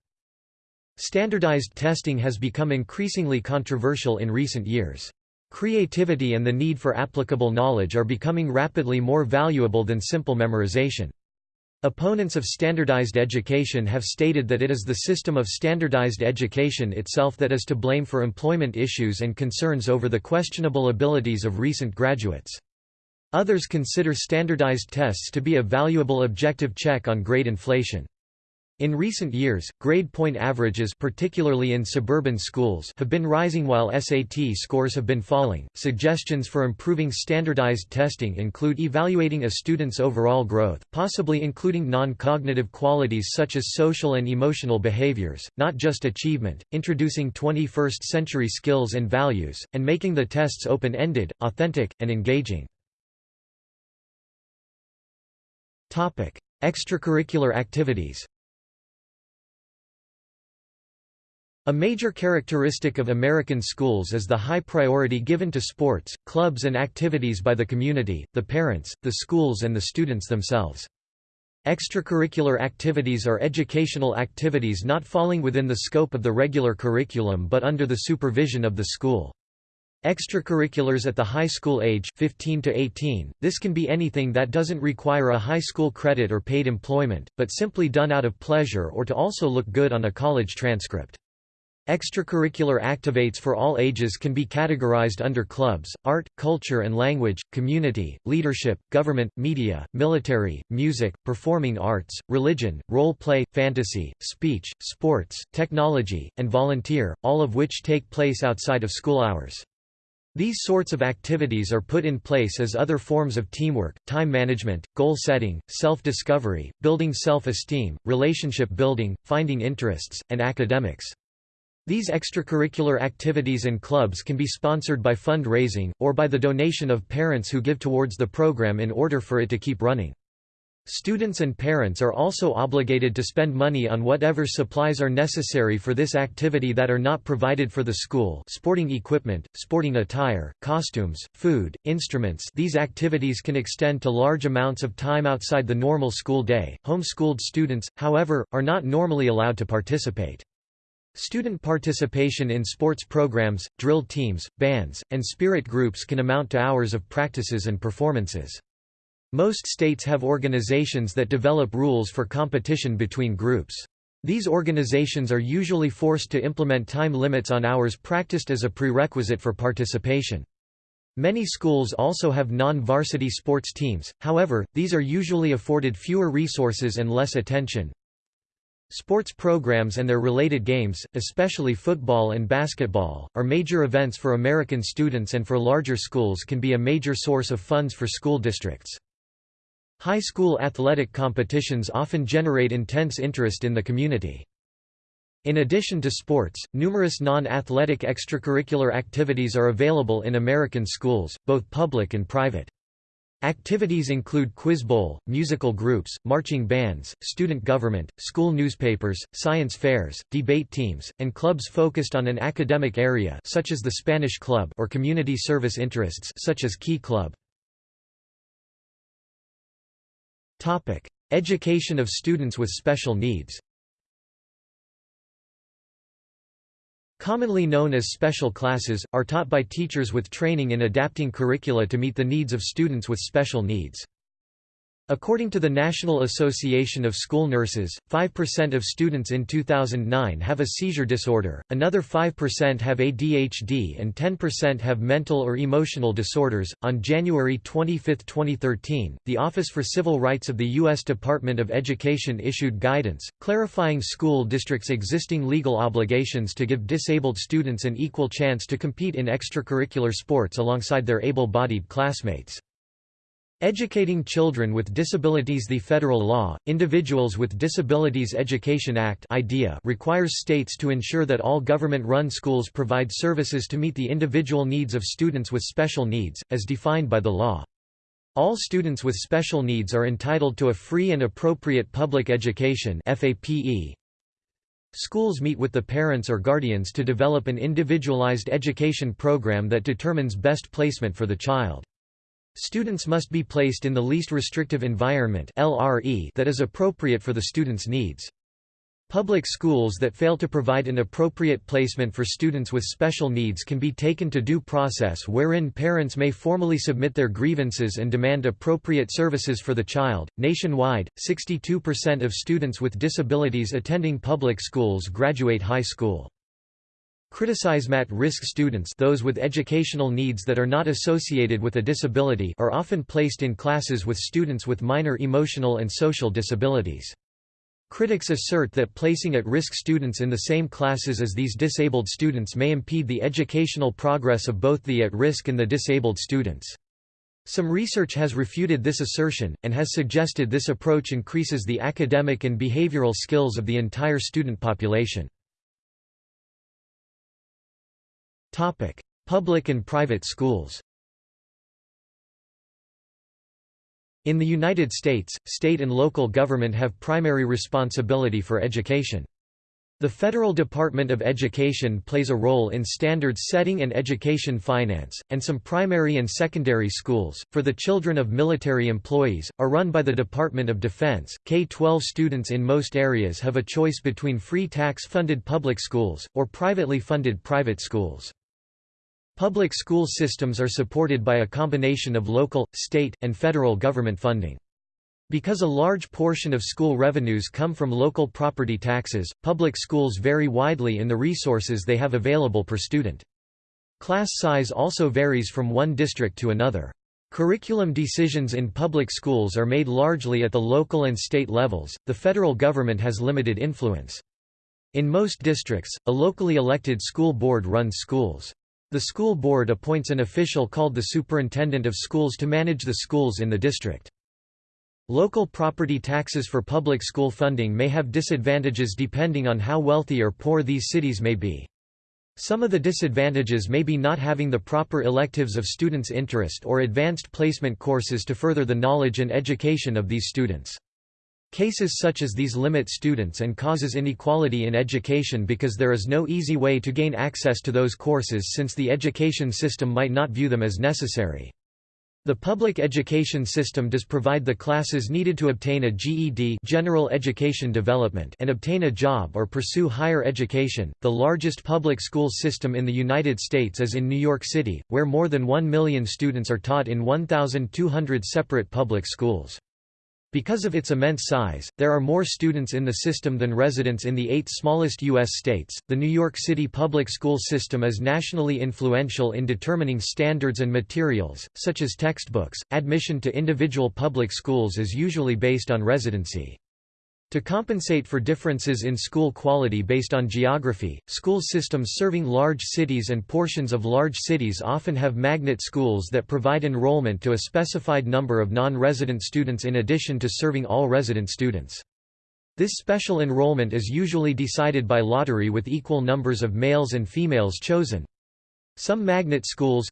Speaker 1: Standardized testing has become increasingly controversial in recent years. Creativity and the need for applicable knowledge are becoming rapidly more valuable than simple memorization. Opponents of standardized education have stated that it is the system of standardized education itself that is to blame for employment issues and concerns over the questionable abilities of recent graduates. Others consider standardized tests to be a valuable objective check on grade inflation. In recent years, grade point averages particularly in suburban schools have been rising while SAT scores have been falling. Suggestions for improving standardized testing include evaluating a student's overall growth, possibly including non-cognitive qualities such as social and emotional behaviors, not just achievement, introducing 21st century skills and values, and making the tests open-ended, authentic, and engaging. Topic: Extracurricular activities. A major characteristic of American schools is the high priority given to sports, clubs and activities by the community, the parents, the schools and the students themselves. Extracurricular activities are educational activities not falling within the scope of the regular curriculum but under the supervision of the school. Extracurriculars at the high school age 15 to 18, this can be anything that doesn't require a high school credit or paid employment, but simply done out of pleasure or to also look good on a college transcript. Extracurricular activates for all ages can be categorized under clubs, art, culture and language, community, leadership, government, media, military, music, performing arts, religion, role play, fantasy, speech, sports, technology, and volunteer, all of which take place outside of school hours. These sorts of activities are put in place as other forms of teamwork, time management, goal setting, self-discovery, building self-esteem, relationship building, finding interests, and academics. These extracurricular activities and clubs can be sponsored by fund-raising, or by the donation of parents who give towards the program in order for it to keep running. Students and parents are also obligated to spend money on whatever supplies are necessary for this activity that are not provided for the school sporting equipment, sporting attire, costumes, food, instruments these activities can extend to large amounts of time outside the normal school day. Homeschooled students, however, are not normally allowed to participate. Student participation in sports programs, drill teams, bands, and spirit groups can amount to hours of practices and performances. Most states have organizations that develop rules for competition between groups. These organizations are usually forced to implement time limits on hours practiced as a prerequisite for participation. Many schools also have non-varsity sports teams, however, these are usually afforded fewer resources and less attention. Sports programs and their related games, especially football and basketball, are major events for American students and for larger schools can be a major source of funds for school districts. High school athletic competitions often generate intense interest in the community. In addition to sports, numerous non-athletic extracurricular activities are available in American schools, both public and private. Activities include quiz bowl, musical groups, marching bands, student government, school newspapers, science fairs, debate teams, and clubs focused on an academic area such as the Spanish Club or community service interests such as Key Club. Topic: Education of students with special needs. Commonly known as special classes, are taught by teachers with training in adapting curricula to meet the needs of students with special needs. According to the National Association of School Nurses, 5% of students in 2009 have a seizure disorder, another 5% have ADHD, and 10% have mental or emotional disorders. On January 25, 2013, the Office for Civil Rights of the U.S. Department of Education issued guidance, clarifying school districts' existing legal obligations to give disabled students an equal chance to compete in extracurricular sports alongside their able bodied classmates. Educating Children with Disabilities The federal law, Individuals with Disabilities Education Act IDEA requires states to ensure that all government-run schools provide services to meet the individual needs of students with special needs, as defined by the law. All students with special needs are entitled to a free and appropriate public education. Schools meet with the parents or guardians to develop an individualized education program that determines best placement for the child. Students must be placed in the least restrictive environment LRE that is appropriate for the student's needs. Public schools that fail to provide an appropriate placement for students with special needs can be taken to due process wherein parents may formally submit their grievances and demand appropriate services for the child. Nationwide, 62% of students with disabilities attending public schools graduate high school. Criticize at-risk students those with educational needs that are not associated with a disability are often placed in classes with students with minor emotional and social disabilities. Critics assert that placing at-risk students in the same classes as these disabled students may impede the educational progress of both the at-risk and the disabled students. Some research has refuted this assertion, and has suggested this approach increases the academic and behavioral skills of the entire student population. Public and private schools In the United States, state and local government have primary responsibility for education. The Federal Department of Education plays a role in standards setting and education finance, and some primary and secondary schools, for the children of military employees, are run by the Department of Defense. K 12 students in most areas have a choice between free tax funded public schools, or privately funded private schools. Public school systems are supported by a combination of local, state, and federal government funding. Because a large portion of school revenues come from local property taxes, public schools vary widely in the resources they have available per student. Class size also varies from one district to another. Curriculum decisions in public schools are made largely at the local and state levels, the federal government has limited influence. In most districts, a locally elected school board runs schools. The school board appoints an official called the superintendent of schools to manage the schools in the district. Local property taxes for public school funding may have disadvantages depending on how wealthy or poor these cities may be. Some of the disadvantages may be not having the proper electives of students' interest or advanced placement courses to further the knowledge and education of these students. Cases such as these limit students and causes inequality in education because there is no easy way to gain access to those courses since the education system might not view them as necessary. The public education system does provide the classes needed to obtain a GED general education development and obtain a job or pursue higher education. The largest public school system in the United States is in New York City, where more than 1 million students are taught in 1,200 separate public schools. Because of its immense size, there are more students in the system than residents in the eight smallest U.S. states. The New York City public school system is nationally influential in determining standards and materials, such as textbooks. Admission to individual public schools is usually based on residency. To compensate for differences in school quality based on geography, school systems serving large cities and portions of large cities often have magnet schools that provide enrollment to a specified number of non-resident students in addition to serving all resident students. This special enrollment is usually decided by lottery with equal numbers of males and females chosen. Some magnet schools,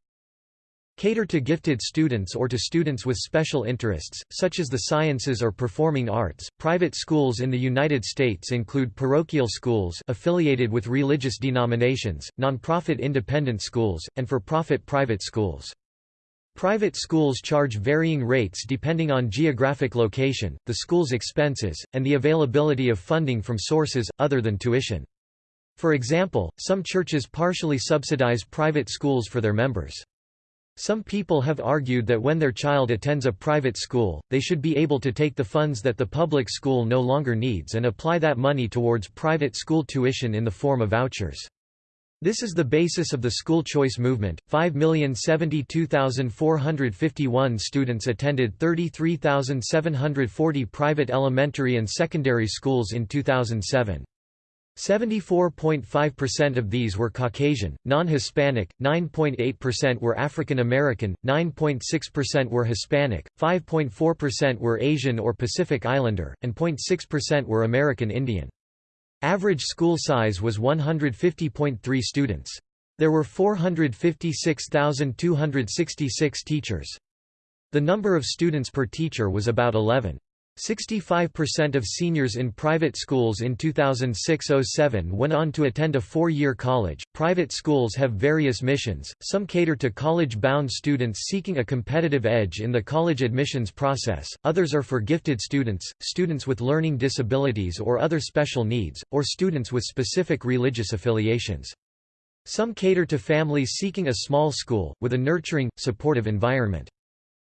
Speaker 1: cater to gifted students or to students with special interests, such as the sciences or performing arts. Private schools in the United States include parochial schools affiliated with religious denominations, nonprofit independent schools, and for-profit private schools. Private schools charge varying rates depending on geographic location, the school's expenses, and the availability of funding from sources, other than tuition. For example, some churches partially subsidize private schools for their members. Some people have argued that when their child attends a private school, they should be able to take the funds that the public school no longer needs and apply that money towards private school tuition in the form of vouchers. This is the basis of the school choice movement. 5,072,451 students attended 33,740 private elementary and secondary schools in 2007. 74.5% of these were Caucasian, non-Hispanic, 9.8% were African American, 9.6% were Hispanic, 5.4% were Asian or Pacific Islander, and 0.6% were American Indian. Average school size was 150.3 students. There were 456,266 teachers. The number of students per teacher was about 11. 65% of seniors in private schools in 2006-07 went on to attend a four-year college. Private schools have various missions. Some cater to college-bound students seeking a competitive edge in the college admissions process. Others are for gifted students, students with learning disabilities or other special needs, or students with specific religious affiliations. Some cater to families seeking a small school with a nurturing, supportive environment.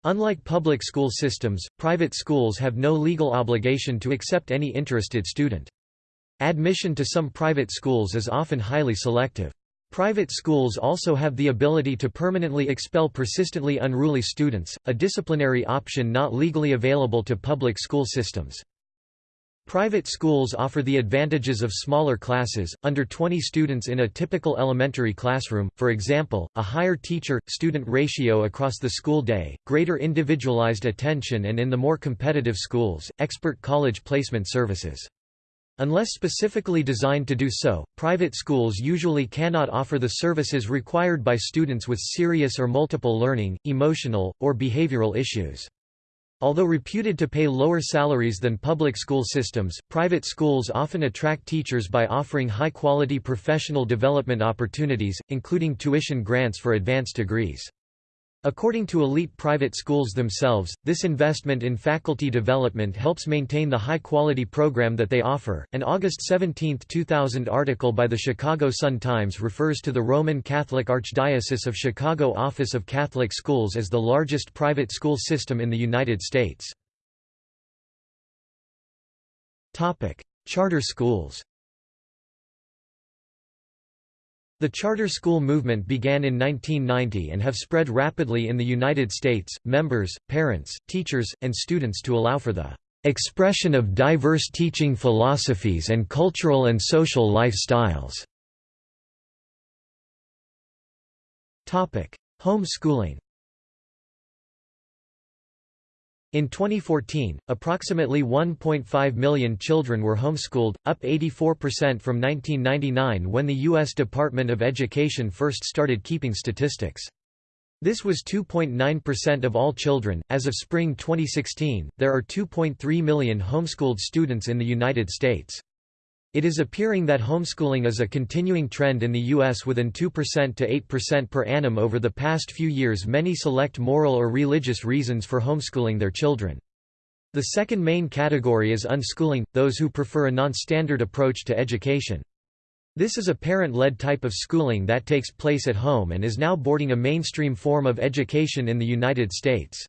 Speaker 1: Unlike public school systems, private schools have no legal obligation to accept any interested student. Admission to some private schools is often highly selective. Private schools also have the ability to permanently expel persistently unruly students, a disciplinary option not legally available to public school systems. Private schools offer the advantages of smaller classes, under 20 students in a typical elementary classroom, for example, a higher teacher-student ratio across the school day, greater individualized attention and in the more competitive schools, expert college placement services. Unless specifically designed to do so, private schools usually cannot offer the services required by students with serious or multiple learning, emotional, or behavioral issues. Although reputed to pay lower salaries than public school systems, private schools often attract teachers by offering high-quality professional development opportunities, including tuition grants for advanced degrees. According to elite private schools themselves, this investment in faculty development helps maintain the high-quality program that they offer. An August 17, 2000 article by the Chicago Sun-Times refers to the Roman Catholic Archdiocese of Chicago Office of Catholic Schools as the largest private school system in the United States. Topic: Charter schools. The charter school movement began in 1990 and have spread rapidly in the United States. Members, parents, teachers, and students to allow for the expression of diverse teaching philosophies and cultural and social lifestyles. Homeschooling In 2014, approximately 1.5 million children were homeschooled, up 84% from 1999 when the U.S. Department of Education first started keeping statistics. This was 2.9% of all children. As of spring 2016, there are 2.3 million homeschooled students in the United States. It is appearing that homeschooling is a continuing trend in the U.S. within 2% to 8% per annum over the past few years. Many select moral or religious reasons for homeschooling their children. The second main category is unschooling, those who prefer a non-standard approach to education. This is a parent-led type of schooling that takes place at home and is now boarding a mainstream form of education in the United States.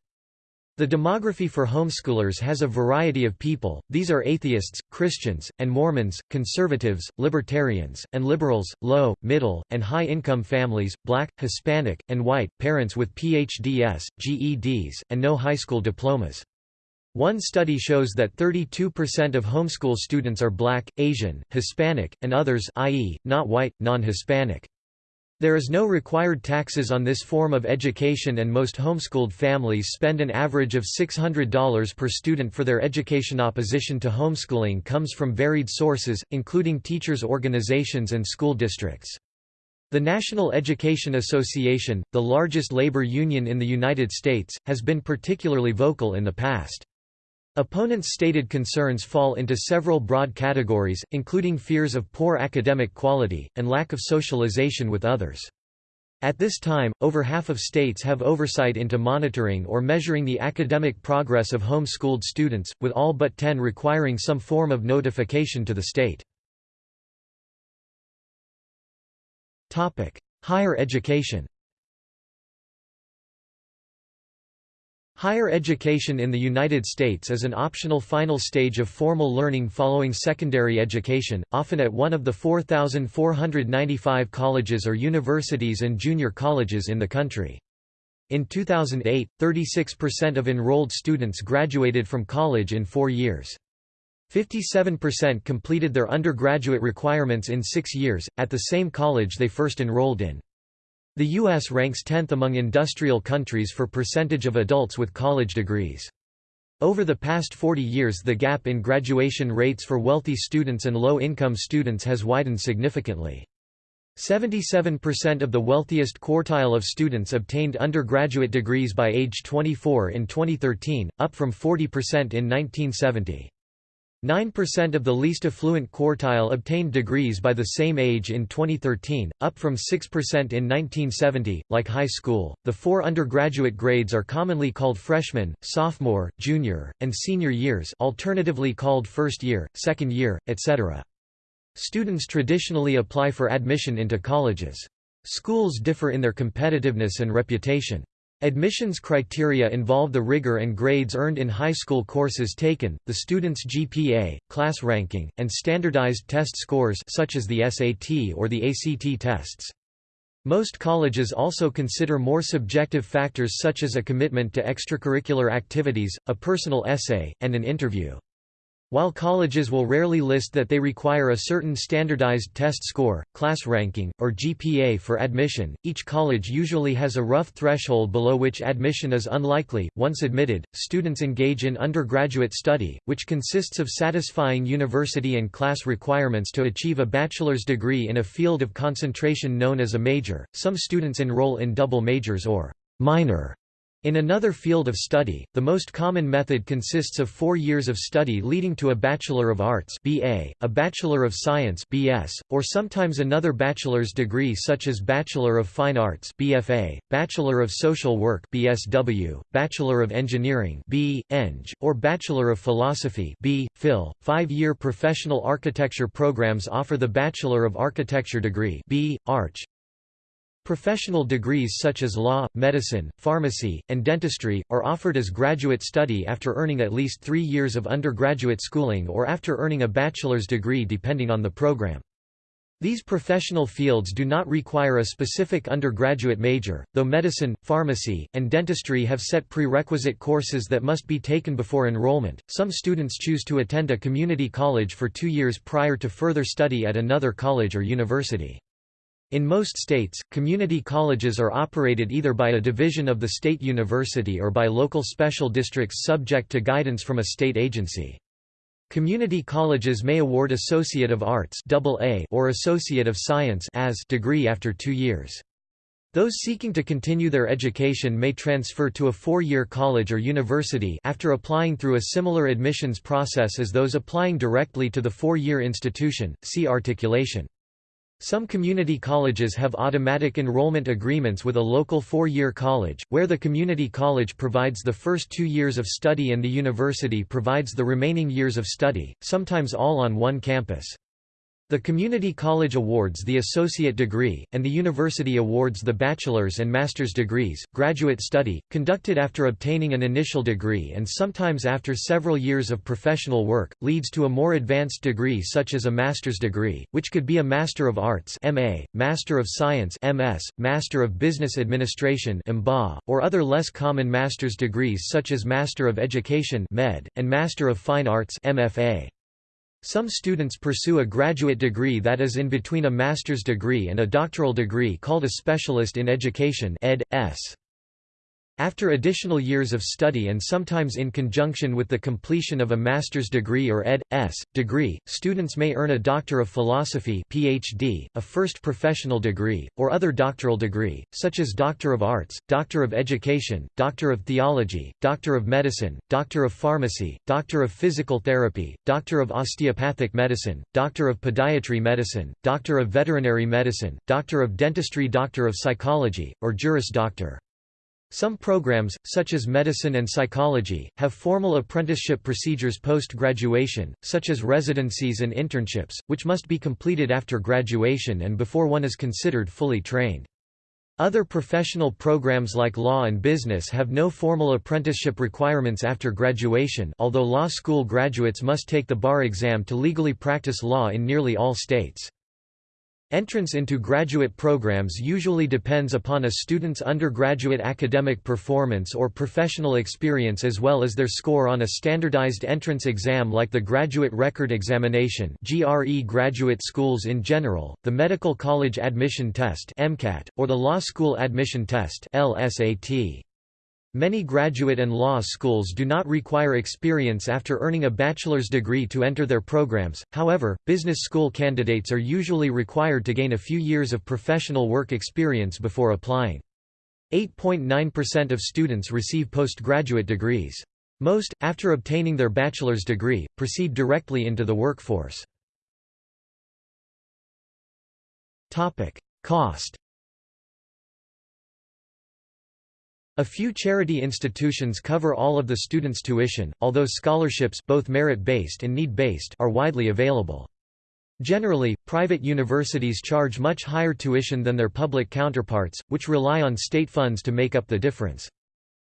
Speaker 1: The demography for homeschoolers has a variety of people, these are atheists, Christians, and Mormons, conservatives, libertarians, and liberals, low, middle, and high-income families, black, Hispanic, and white, parents with PhDs, GEDs, and no high school diplomas. One study shows that 32% of homeschool students are black, Asian, Hispanic, and others i.e., not white, non-Hispanic. There is no required taxes on this form of education and most homeschooled families spend an average of $600 per student for their education. Opposition to homeschooling comes from varied sources, including teachers' organizations and school districts. The National Education Association, the largest labor union in the United States, has been particularly vocal in the past. Opponents' stated concerns fall into several broad categories, including fears of poor academic quality, and lack of socialization with others. At this time, over half of states have oversight into monitoring or measuring the academic progress of home-schooled students, with all but 10 requiring some form of notification to the state. Higher education Higher education in the United States is an optional final stage of formal learning following secondary education, often at one of the 4,495 colleges or universities and junior colleges in the country. In 2008, 36% of enrolled students graduated from college in four years. 57% completed their undergraduate requirements in six years, at the same college they first enrolled in. The U.S. ranks 10th among industrial countries for percentage of adults with college degrees. Over the past 40 years the gap in graduation rates for wealthy students and low-income students has widened significantly. 77% of the wealthiest quartile of students obtained undergraduate degrees by age 24 in 2013, up from 40% in 1970. 9% of the least affluent quartile obtained degrees by the same age in 2013, up from 6% in 1970. Like high school, the four undergraduate grades are commonly called freshman, sophomore, junior, and senior years, alternatively called first year, second year, etc. Students traditionally apply for admission into colleges. Schools differ in their competitiveness and reputation. Admissions criteria involve the rigor and grades earned in high school courses taken, the student's GPA, class ranking, and standardized test scores such as the SAT or the ACT tests. Most colleges also consider more subjective factors such as a commitment to extracurricular activities, a personal essay, and an interview. While colleges will rarely list that they require a certain standardized test score, class ranking, or GPA for admission, each college usually has a rough threshold below which admission is unlikely. Once admitted, students engage in undergraduate study, which consists of satisfying university and class requirements to achieve a bachelor's degree in a field of concentration known as a major. Some students enroll in double majors or minor in another field of study, the most common method consists of four years of study leading to a Bachelor of Arts BA, a Bachelor of Science BS, or sometimes another bachelor's degree such as Bachelor of Fine Arts BFA, Bachelor of Social Work BSW, Bachelor of Engineering B. Eng, or Bachelor of Philosophy B. Phil. Five-year professional architecture programs offer the Bachelor of Architecture degree B. Arch, Professional degrees such as law, medicine, pharmacy, and dentistry, are offered as graduate study after earning at least three years of undergraduate schooling or after earning a bachelor's degree depending on the program. These professional fields do not require a specific undergraduate major, though medicine, pharmacy, and dentistry have set prerequisite courses that must be taken before enrollment. Some students choose to attend a community college for two years prior to further study at another college or university. In most states, community colleges are operated either by a division of the state university or by local special districts subject to guidance from a state agency. Community colleges may award Associate of Arts AA or Associate of Science as degree after two years. Those seeking to continue their education may transfer to a four-year college or university after applying through a similar admissions process as those applying directly to the four-year institution, see articulation. Some community colleges have automatic enrollment agreements with a local four-year college, where the community college provides the first two years of study and the university provides the remaining years of study, sometimes all on one campus. The community college awards the associate degree, and the university awards the bachelor's and master's degrees. Graduate study, conducted after obtaining an initial degree and sometimes after several years of professional work, leads to a more advanced degree such as a master's degree, which could be a Master of Arts (MA), Master of Science (MS), Master of Business Administration (MBA), or other less common master's degrees such as Master of Education (MED) and Master of Fine Arts (MFA). Some students pursue a graduate degree that is in between a master's degree and a doctoral degree called a specialist in education ed. S. After additional years of study and sometimes in conjunction with the completion of a master's degree or Ed.S. degree, students may earn a Doctor of Philosophy PhD, a first professional degree, or other doctoral degree, such as Doctor of Arts, Doctor of Education, Doctor of Theology, Doctor of Medicine, Doctor of Pharmacy, Doctor of Physical Therapy, Doctor of Osteopathic Medicine, Doctor of Podiatric Medicine, Doctor of Veterinary Medicine, Doctor of Dentistry Doctor of Psychology, or Juris Doctor. Some programs, such as medicine and psychology, have formal apprenticeship procedures post-graduation, such as residencies and internships, which must be completed after graduation and before one is considered fully trained. Other professional programs like law and business have no formal apprenticeship requirements after graduation although law school graduates must take the bar exam to legally practice law in nearly all states. Entrance into graduate programs usually depends upon a student's undergraduate academic performance or professional experience as well as their score on a standardized entrance exam like the Graduate Record Examination GRE graduate schools in general, the Medical College Admission Test MCAT, or the Law School Admission Test LSAT. Many graduate and law schools do not require experience after earning a bachelor's degree to enter their programs, however, business school candidates are usually required to gain a few years of professional work experience before applying. 8.9% of students receive postgraduate degrees. Most, after obtaining their bachelor's degree, proceed directly into the workforce. Cost A few charity institutions cover all of the students' tuition, although scholarships both merit-based and need-based are widely available. Generally, private universities charge much higher tuition than their public counterparts, which rely on state funds to make up the difference.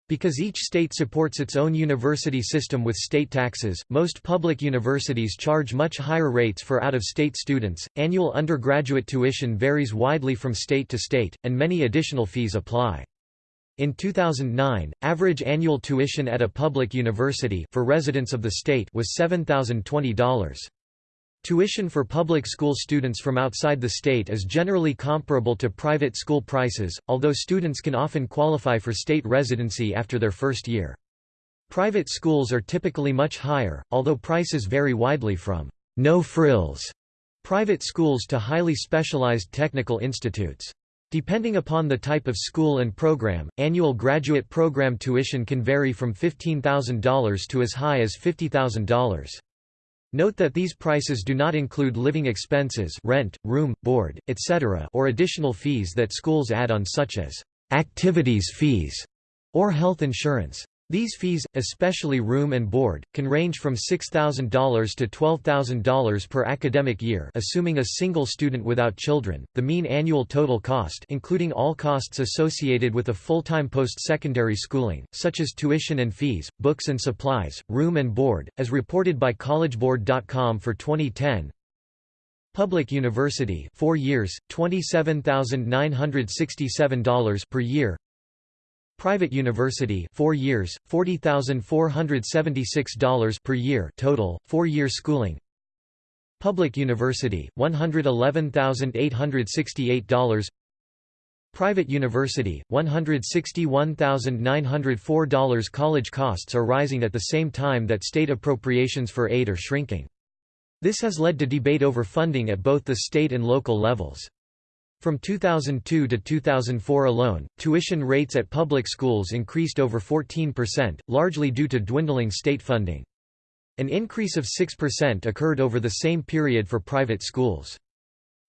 Speaker 1: Because each state supports its own university system with state taxes, most public universities charge much higher rates for out-of-state students. Annual undergraduate tuition varies widely from state to state, and many additional fees apply. In 2009, average annual tuition at a public university for residents of the state was $7,020. Tuition for public school students from outside the state is generally comparable to private school prices, although students can often qualify for state residency after their first year. Private schools are typically much higher, although prices vary widely from no-frills private schools to highly specialized technical institutes. Depending upon the type of school and program, annual graduate program tuition can vary from $15,000 to as high as $50,000. Note that these prices do not include living expenses rent, room, board, etc. or additional fees that schools add on such as activities fees or health insurance. These fees, especially room and board, can range from $6,000 to $12,000 per academic year assuming a single student without children. The mean annual total cost including all costs associated with a full-time post-secondary schooling, such as tuition and fees, books and supplies, room and board, as reported by collegeboard.com for 2010, Public university 4 years, $27,967 per year Private university 4 years, $40,476 per year total, 4-year schooling Public university, $111,868 Private university, $161,904 College costs are rising at the same time that state appropriations for aid are shrinking. This has led to debate over funding at both the state and local levels. From 2002 to 2004 alone, tuition rates at public schools increased over 14%, largely due to dwindling state funding. An increase of 6% occurred over the same period for private schools.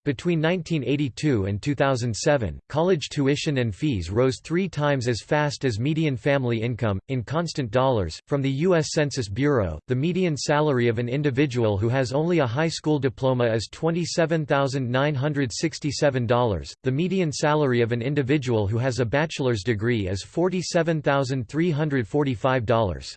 Speaker 1: Between 1982 and 2007, college tuition and fees rose three times as fast as median family income. In constant dollars, from the U.S. Census Bureau, the median salary of an individual who has only a high school diploma is $27,967. The median salary of an individual who has a bachelor's degree is $47,345.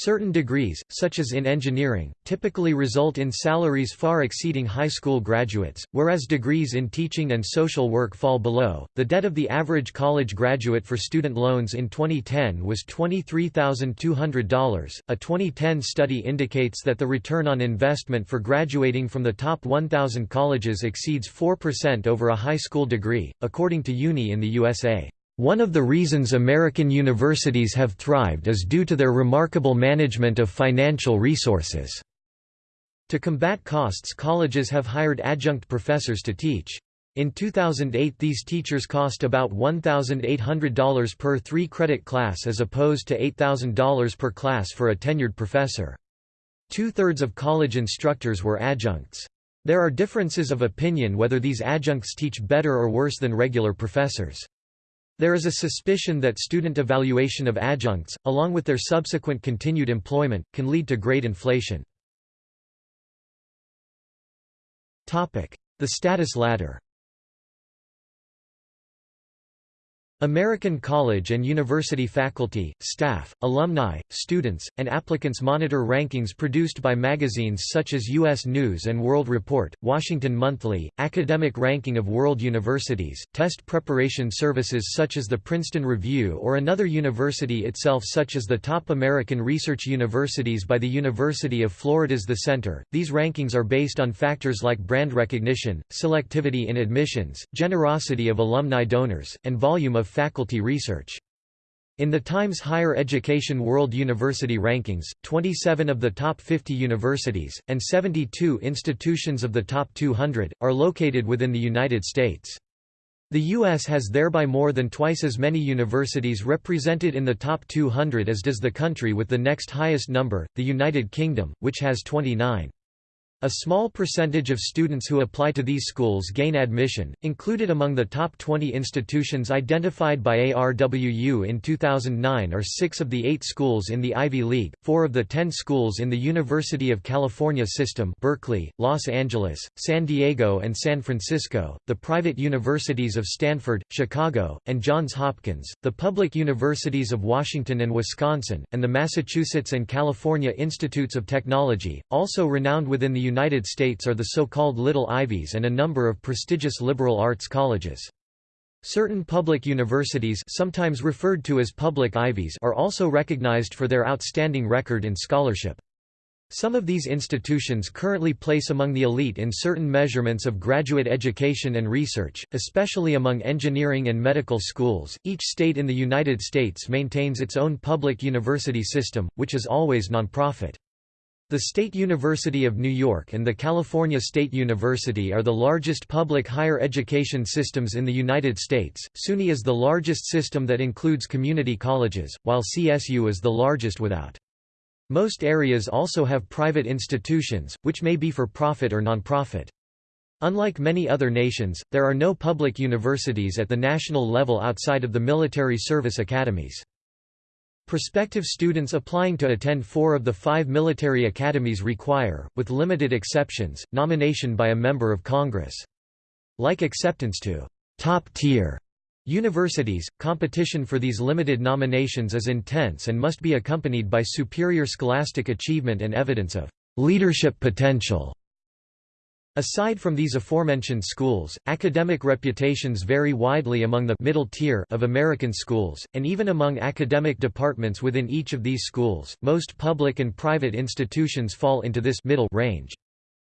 Speaker 1: Certain degrees, such as in engineering, typically result in salaries far exceeding high school graduates, whereas degrees in teaching and social work fall below. The debt of the average college graduate for student loans in 2010 was $23,200. A 2010 study indicates that the return on investment for graduating from the top 1,000 colleges exceeds 4% over a high school degree, according to UNI in the USA. One of the reasons American universities have thrived is due to their remarkable management of financial resources. To combat costs colleges have hired adjunct professors to teach. In 2008 these teachers cost about $1,800 per three-credit class as opposed to $8,000 per class for a tenured professor. Two-thirds of college instructors were adjuncts. There are differences of opinion whether these adjuncts teach better or worse than regular professors. There is a suspicion that student evaluation of adjuncts, along with their subsequent continued employment, can lead to grade inflation. The status ladder American college and university faculty, staff, alumni, students, and applicants monitor rankings produced by magazines such as U.S. News & World Report, Washington Monthly, Academic Ranking of World Universities, test preparation services such as the Princeton Review or another university itself such as the top American research universities by the University of Florida's The Center. These rankings are based on factors like brand recognition, selectivity in admissions, generosity of alumni donors, and volume of faculty research. In the Times Higher Education World University Rankings, 27 of the top 50 universities, and 72 institutions of the top 200, are located within the United States. The U.S. has thereby more than twice as many universities represented in the top 200 as does the country with the next highest number, the United Kingdom, which has 29. A small percentage of students who apply to these schools gain admission. Included among the top 20 institutions identified by ARWU in 2009 are six of the eight schools in the Ivy League, four of the ten schools in the University of California system Berkeley, Los Angeles, San Diego and San Francisco, the private universities of Stanford, Chicago, and Johns Hopkins, the public universities of Washington and Wisconsin, and the Massachusetts and California Institutes of Technology, also renowned within the United States are the so-called Little Ivies and a number of prestigious liberal arts colleges. Certain public universities sometimes referred to as public Ivies are also recognized for their outstanding record in scholarship. Some of these institutions currently place among the elite in certain measurements of graduate education and research, especially among engineering and medical schools. Each state in the United States maintains its own public university system, which is always nonprofit. The State University of New York and the California State University are the largest public higher education systems in the United States. SUNY is the largest system that includes community colleges, while CSU is the largest without. Most areas also have private institutions, which may be for profit or nonprofit. Unlike many other nations, there are no public universities at the national level outside of the military service academies. Prospective students applying to attend four of the five military academies require, with limited exceptions, nomination by a member of Congress. Like acceptance to top-tier universities, competition for these limited nominations is intense and must be accompanied by superior scholastic achievement and evidence of leadership potential. Aside from these aforementioned schools, academic reputations vary widely among the middle tier of American schools, and even among academic departments within each of these schools. Most public and private institutions fall into this middle range.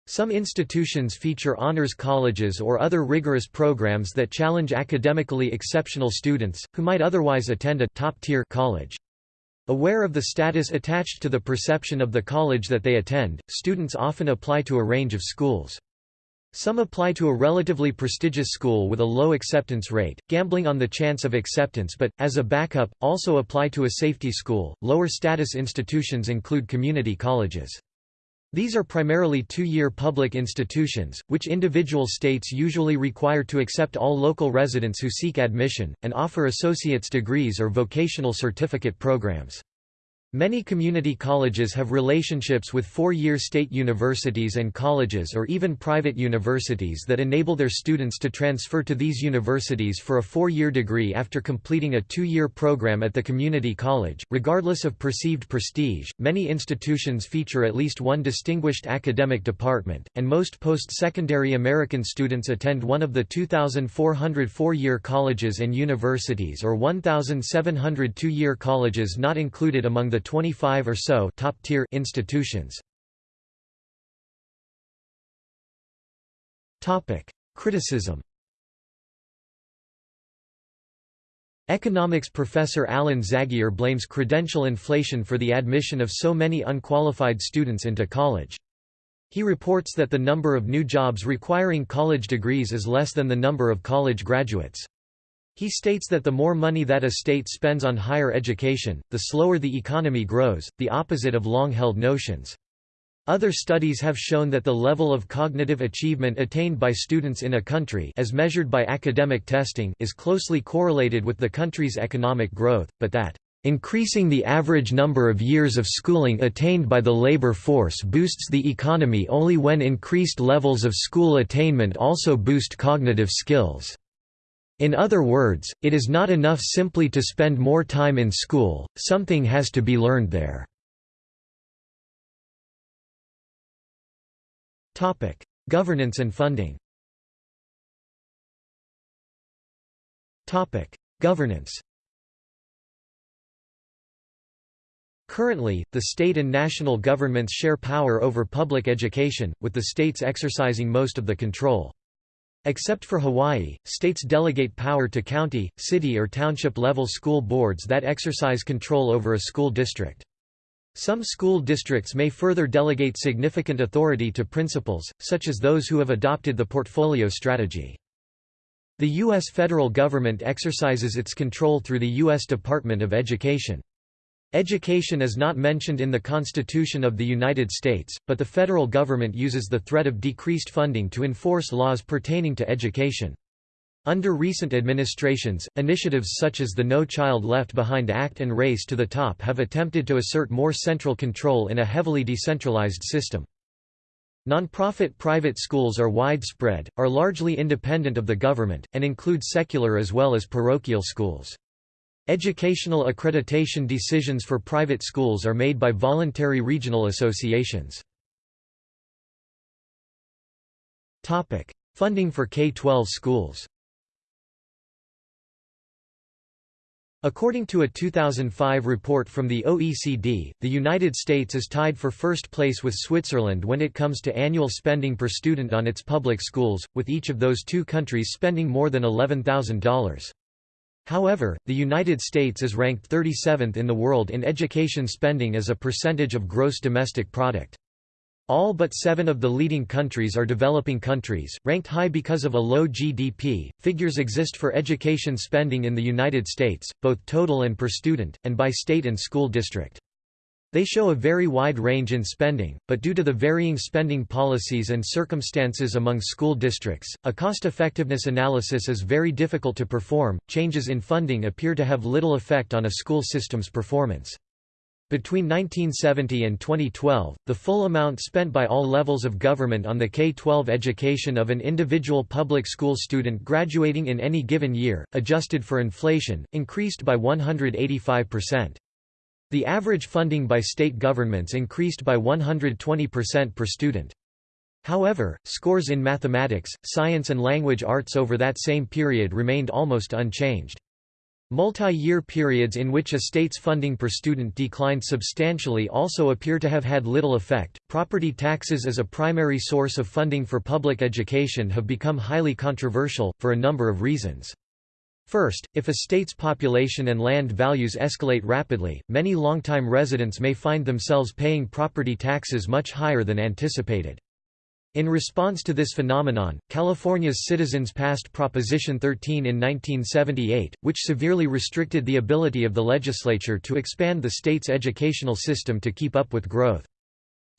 Speaker 1: Some institutions feature honors colleges or other rigorous programs that challenge academically exceptional students, who might otherwise attend a top-tier college. Aware of the status attached to the perception of the college that they attend, students often apply to a range of schools. Some apply to a relatively prestigious school with a low acceptance rate, gambling on the chance of acceptance but, as a backup, also apply to a safety school. Lower status institutions include community colleges. These are primarily two-year public institutions, which individual states usually require to accept all local residents who seek admission, and offer associate's degrees or vocational certificate programs. Many community colleges have relationships with four-year state universities and colleges or even private universities that enable their students to transfer to these universities for a four-year degree after completing a two-year program at the community college. Regardless of perceived prestige, many institutions feature at least one distinguished academic department, and most post-secondary American students attend one of the 2,400 four-year colleges and universities or 1,700 two-year colleges not included among the the 25 or so top-tier institutions. Topic: Criticism. Economics professor Alan Zagier blames credential inflation for the admission of so many unqualified students into college. He reports that the number of new jobs requiring college degrees is less than the number of college graduates. He states that the more money that a state spends on higher education, the slower the economy grows, the opposite of long-held notions. Other studies have shown that the level of cognitive achievement attained by students in a country as measured by academic testing is closely correlated with the country's economic growth, but that Increasing the average number of years of schooling attained by the labor force boosts the economy only when increased levels of school attainment also boost cognitive skills. In other words, it is not enough simply to spend more time in school, something has to be learned there. Governance and funding Governance Currently, the state and national governments share power over public education, with the states exercising most of the control. Except for Hawaii, states delegate power to county, city or township level school boards that exercise control over a school district. Some school districts may further delegate significant authority to principals, such as those who have adopted the portfolio strategy. The U.S. federal government exercises its control through the U.S. Department of Education. Education is not mentioned in the Constitution of the United States, but the federal government uses the threat of decreased funding to enforce laws pertaining to education. Under recent administrations, initiatives such as the No Child Left Behind Act and Race to the Top have attempted to assert more central control in a heavily decentralized system. Nonprofit private schools are widespread, are largely independent of the government, and include secular as well as parochial schools. Educational accreditation decisions for private schools are made by voluntary regional associations. Topic: Funding for K-12 schools According to a 2005 report from the OECD, the United States is tied for first place with Switzerland when it comes to annual spending per student on its public schools, with each of those two countries spending more than $11,000. However, the United States is ranked 37th in the world in education spending as a percentage of gross domestic product. All but seven of the leading countries are developing countries, ranked high because of a low GDP. Figures exist for education spending in the United States, both total and per student, and by state and school district. They show a very wide range in spending, but due to the varying spending policies and circumstances among school districts, a cost-effectiveness analysis is very difficult to perform. Changes in funding appear to have little effect on a school system's performance. Between 1970 and 2012, the full amount spent by all levels of government on the K-12 education of an individual public school student graduating in any given year, adjusted for inflation, increased by 185%. The average funding by state governments increased by 120% per student. However, scores in mathematics, science and language arts over that same period remained almost unchanged. Multi-year periods in which a state's funding per student declined substantially also appear to have had little effect. Property taxes as a primary source of funding for public education have become highly controversial, for a number of reasons. First, if a state's population and land values escalate rapidly, many longtime residents may find themselves paying property taxes much higher than anticipated. In response to this phenomenon, California's citizens passed Proposition 13 in 1978, which severely restricted the ability of the legislature to expand the state's educational system to keep up with growth.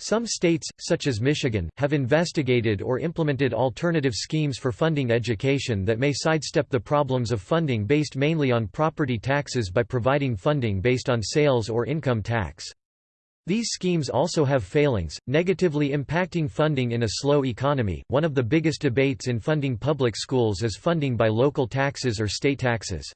Speaker 1: Some states, such as Michigan, have investigated or implemented alternative schemes for funding education that may sidestep the problems of funding based mainly on property taxes by providing funding based on sales or income tax. These schemes also have failings, negatively impacting funding in a slow economy. One of the biggest debates in funding public schools is funding by local taxes or state taxes.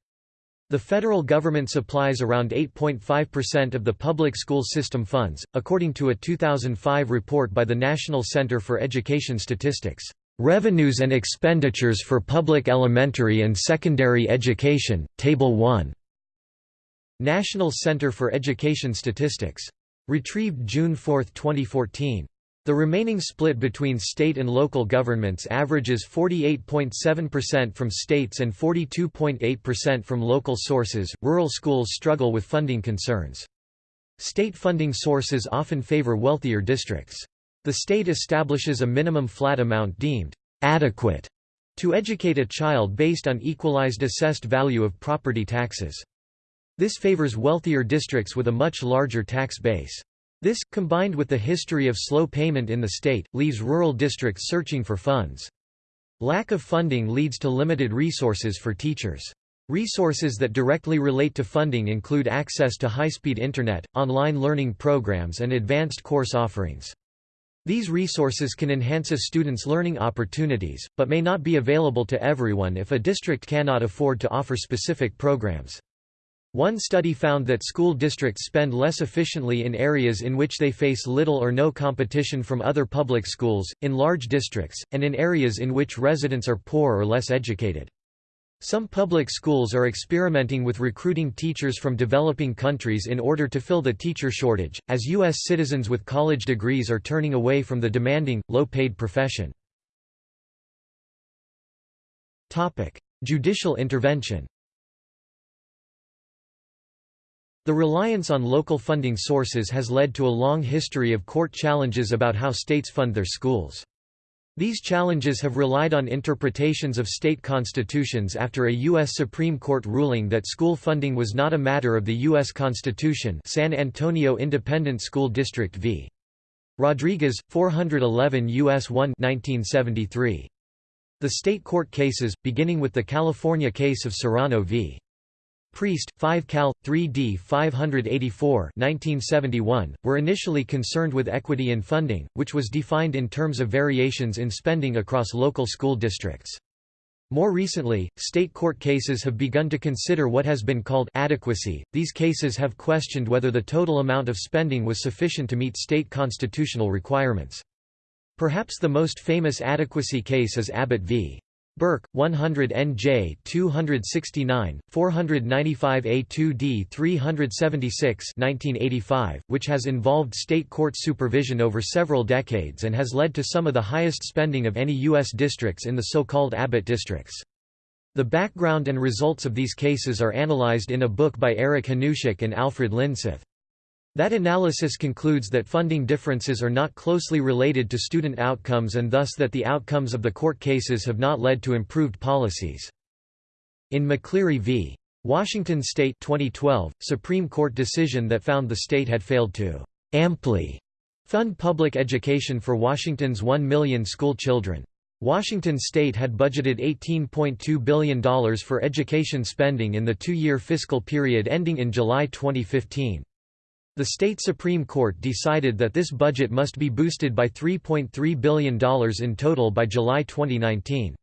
Speaker 1: The federal government supplies around 8.5% of the public school system funds, according to a 2005 report by the National Center for Education Statistics. Revenues and expenditures for public elementary and secondary education, Table 1. National Center for Education Statistics. Retrieved June 4, 2014. The remaining split between state and local governments averages 48.7% from states and 42.8% from local sources. Rural schools struggle with funding concerns. State funding sources often favor wealthier districts. The state establishes a minimum flat amount deemed adequate to educate a child based on equalized assessed value of property taxes. This favors wealthier districts with a much larger tax base. This, combined with the history of slow payment in the state, leaves rural districts searching for funds. Lack of funding leads to limited resources for teachers. Resources that directly relate to funding include access to high-speed internet, online learning programs and advanced course offerings. These resources can enhance a student's learning opportunities, but may not be available to everyone if a district cannot afford to offer specific programs. One study found that school districts spend less efficiently in areas in which they face little or no competition from other public schools, in large districts, and in areas in which residents are poor or less educated. Some public schools are experimenting with recruiting teachers from developing countries in order to fill the teacher shortage, as U.S. citizens with college degrees are turning away from the demanding, low-paid profession. Judicial intervention The reliance on local funding sources has led to a long history of court challenges about how states fund their schools. These challenges have relied on interpretations of state constitutions after a U.S. Supreme Court ruling that school funding was not a matter of the U.S. Constitution San Antonio Independent School District v. Rodriguez, 411 U.S. 1 1973. The state court cases, beginning with the California case of Serrano v. Priest, 5 Cal. 3d 584 1971, were initially concerned with equity in funding, which was defined in terms of variations in spending across local school districts. More recently, state court cases have begun to consider what has been called adequacy. These cases have questioned whether the total amount of spending was sufficient to meet state constitutional requirements. Perhaps the most famous adequacy case is Abbott v. Burke, 100 NJ 269, 495 A2D 376 1985, which has involved state court supervision over several decades and has led to some of the highest spending of any U.S. districts in the so-called Abbott districts. The background and results of these cases are analyzed in a book by Eric Hanushek and Alfred Lindseth. That analysis concludes that funding differences are not closely related to student outcomes and thus that the outcomes of the court cases have not led to improved policies. In McCleary v. Washington State 2012, Supreme Court decision that found the state had failed to amply fund public education for Washington's 1 million school children. Washington state had budgeted $18.2 billion for education spending in the two-year fiscal period ending in July 2015. The state Supreme Court decided that this budget must be boosted by $3.3 billion in total by July 2019.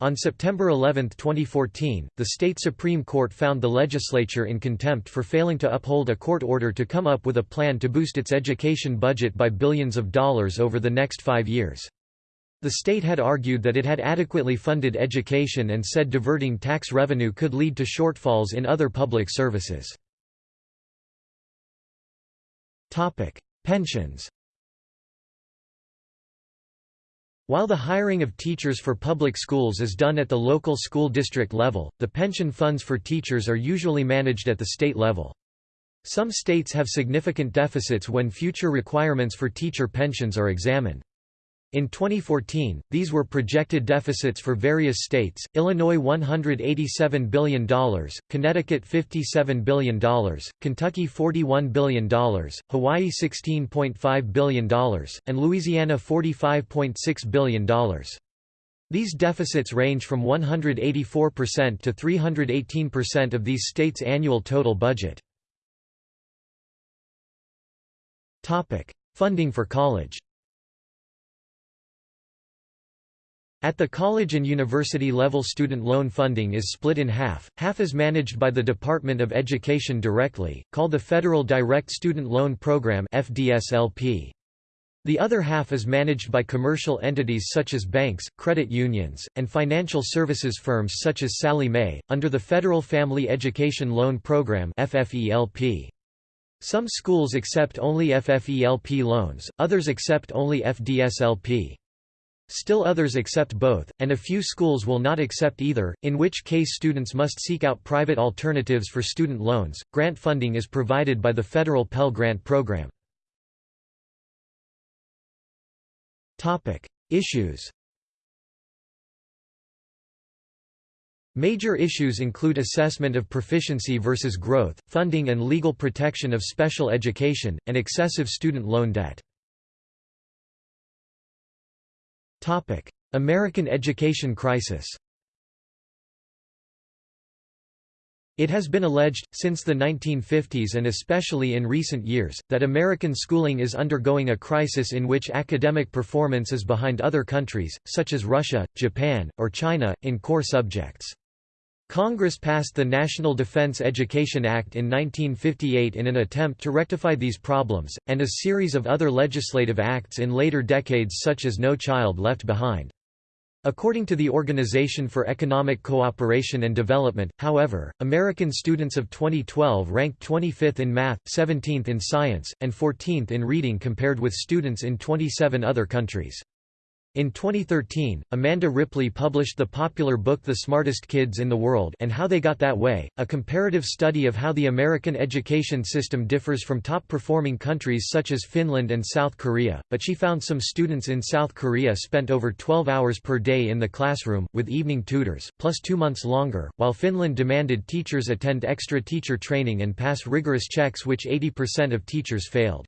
Speaker 1: On September 11, 2014, the state Supreme Court found the legislature in contempt for failing to uphold a court order to come up with a plan to boost its education budget by billions of dollars over the next five years. The state had argued that it had adequately funded education and said diverting tax revenue could lead to shortfalls in other public services. Pensions While the hiring of teachers for public schools is done at the local school district level, the pension funds for teachers are usually managed at the state level. Some states have significant deficits when future requirements for teacher pensions are examined. In 2014, these were projected deficits for various states, Illinois $187 billion, Connecticut $57 billion, Kentucky $41 billion, Hawaii $16.5 billion, and Louisiana $45.6 billion. These deficits range from 184% to 318% of these states' annual total budget. Funding for college At the college and university level student loan funding is split in half, half is managed by the Department of Education directly, called the Federal Direct Student Loan Program The other half is managed by commercial entities such as banks, credit unions, and financial services firms such as Sallie Mae, under the Federal Family Education Loan Program Some schools accept only FFELP loans, others accept only FDSLP. Still others accept both, and a few schools will not accept either, in which case students must seek out private alternatives for student loans. Grant funding is provided by the federal Pell Grant program. Topic: Issues. Major issues include assessment of proficiency versus growth, funding and legal protection of special education, and excessive student loan debt. American education crisis It has been alleged, since the 1950s and especially in recent years, that American schooling is undergoing a crisis in which academic performance is behind other countries, such as Russia, Japan, or China, in core subjects. Congress passed the National Defense Education Act in 1958 in an attempt to rectify these problems, and a series of other legislative acts in later decades such as No Child Left Behind. According to the Organization for Economic Cooperation and Development, however, American students of 2012 ranked 25th in math, 17th in science, and 14th in reading compared with students in 27 other countries. In 2013, Amanda Ripley published the popular book The Smartest Kids in the World and How They Got That Way, a comparative study of how the American education system differs from top-performing countries such as Finland and South Korea, but she found some students in South Korea spent over 12 hours per day in the classroom, with evening tutors, plus two months longer, while Finland demanded teachers attend extra teacher training and pass rigorous checks which 80% of teachers failed.